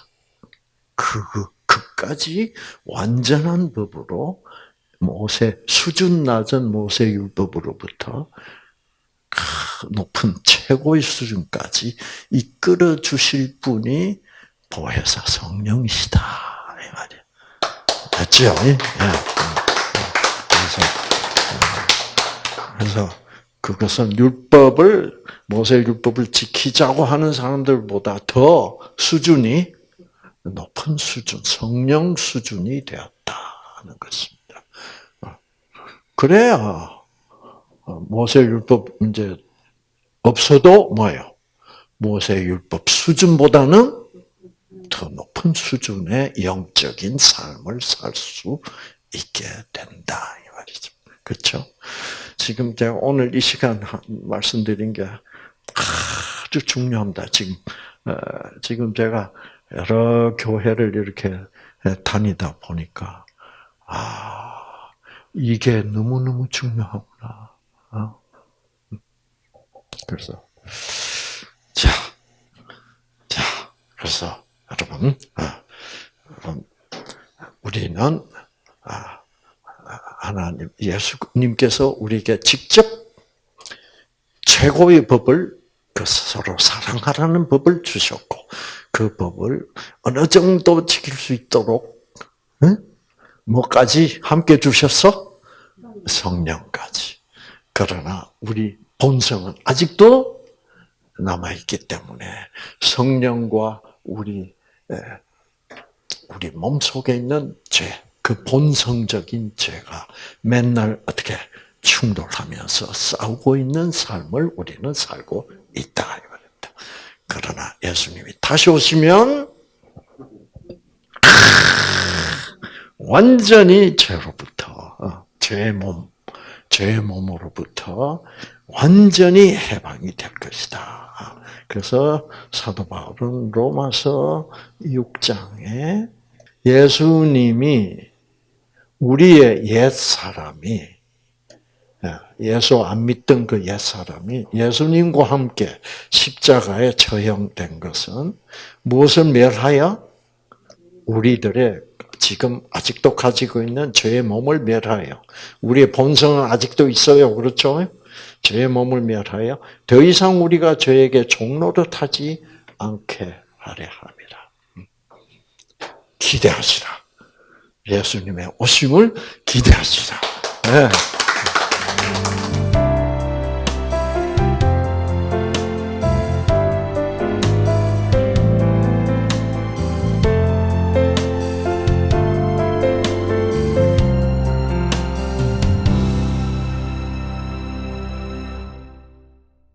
그, 그까지 완전한 법으로 모세, 수준 낮은 모세 율법으로부터 높은 최고의 수준까지 이끌어 주실 분이 보혜사 성령이시다. 이 말이에요. 됐죠? 예. 그래서, 그래서 그것은 율법을 모세 율법을 지키자고 하는 사람들보다 더 수준이 높은 수준, 성령 수준이 되었다는 것입니다. 그래야 모세 율법 이제 없어도 뭐예요? 모세 율법 수준보다는 높은 수준의 영적인 삶을 살 수 있게 된다 이 말이죠. 그렇죠? 지금 제가 오늘 이 시간 말씀드린 게 아주 중요합니다. 지금 어, 지금 제가 여러 교회를 이렇게 다니다 보니까 아 이게 너무 너무 중요하구나. 어? 그래서 자, 자, 그래서 여러분, 아, 우리는 아, 하나님 예수님께서 우리에게 직접 최고의 법을 그 서로 사랑하라는 법을 주셨고 그 법을 어느 정도 지킬 수 있도록 응? 뭐까지 함께 주셨어? 성령까지. 그러나 우리 본성은 아직도 남아 있기 때문에 성령과 우리 우리 몸 속에 있는 죄, 그 본성적인 죄가 맨날 어떻게 충돌하면서 싸우고 있는 삶을 우리는 살고 있다. 그러나 예수님이 다시 오시면 완전히 죄로부터 어, 죄의 몸, 죄의 몸으로부터 완전히 해방이 될 것이다. 그래서 사도 바울은 로마서 6장에 예수님이 우리의 옛 사람이 예수 안 믿던 그 옛 사람이 예수님과 함께 십자가에 처형된 것은 무엇을 멸하여 우리들의 지금 아직도 가지고 있는 죄의 몸을 멸하여 우리의 본성은 아직도 있어요. 그렇죠? 죄의 몸을 멸하여 더 이상 우리가 죄에게 종로를 타지 않게 하려 합니다. 음. 기대하시라. 예수님의 오심을 기대합시다. 네.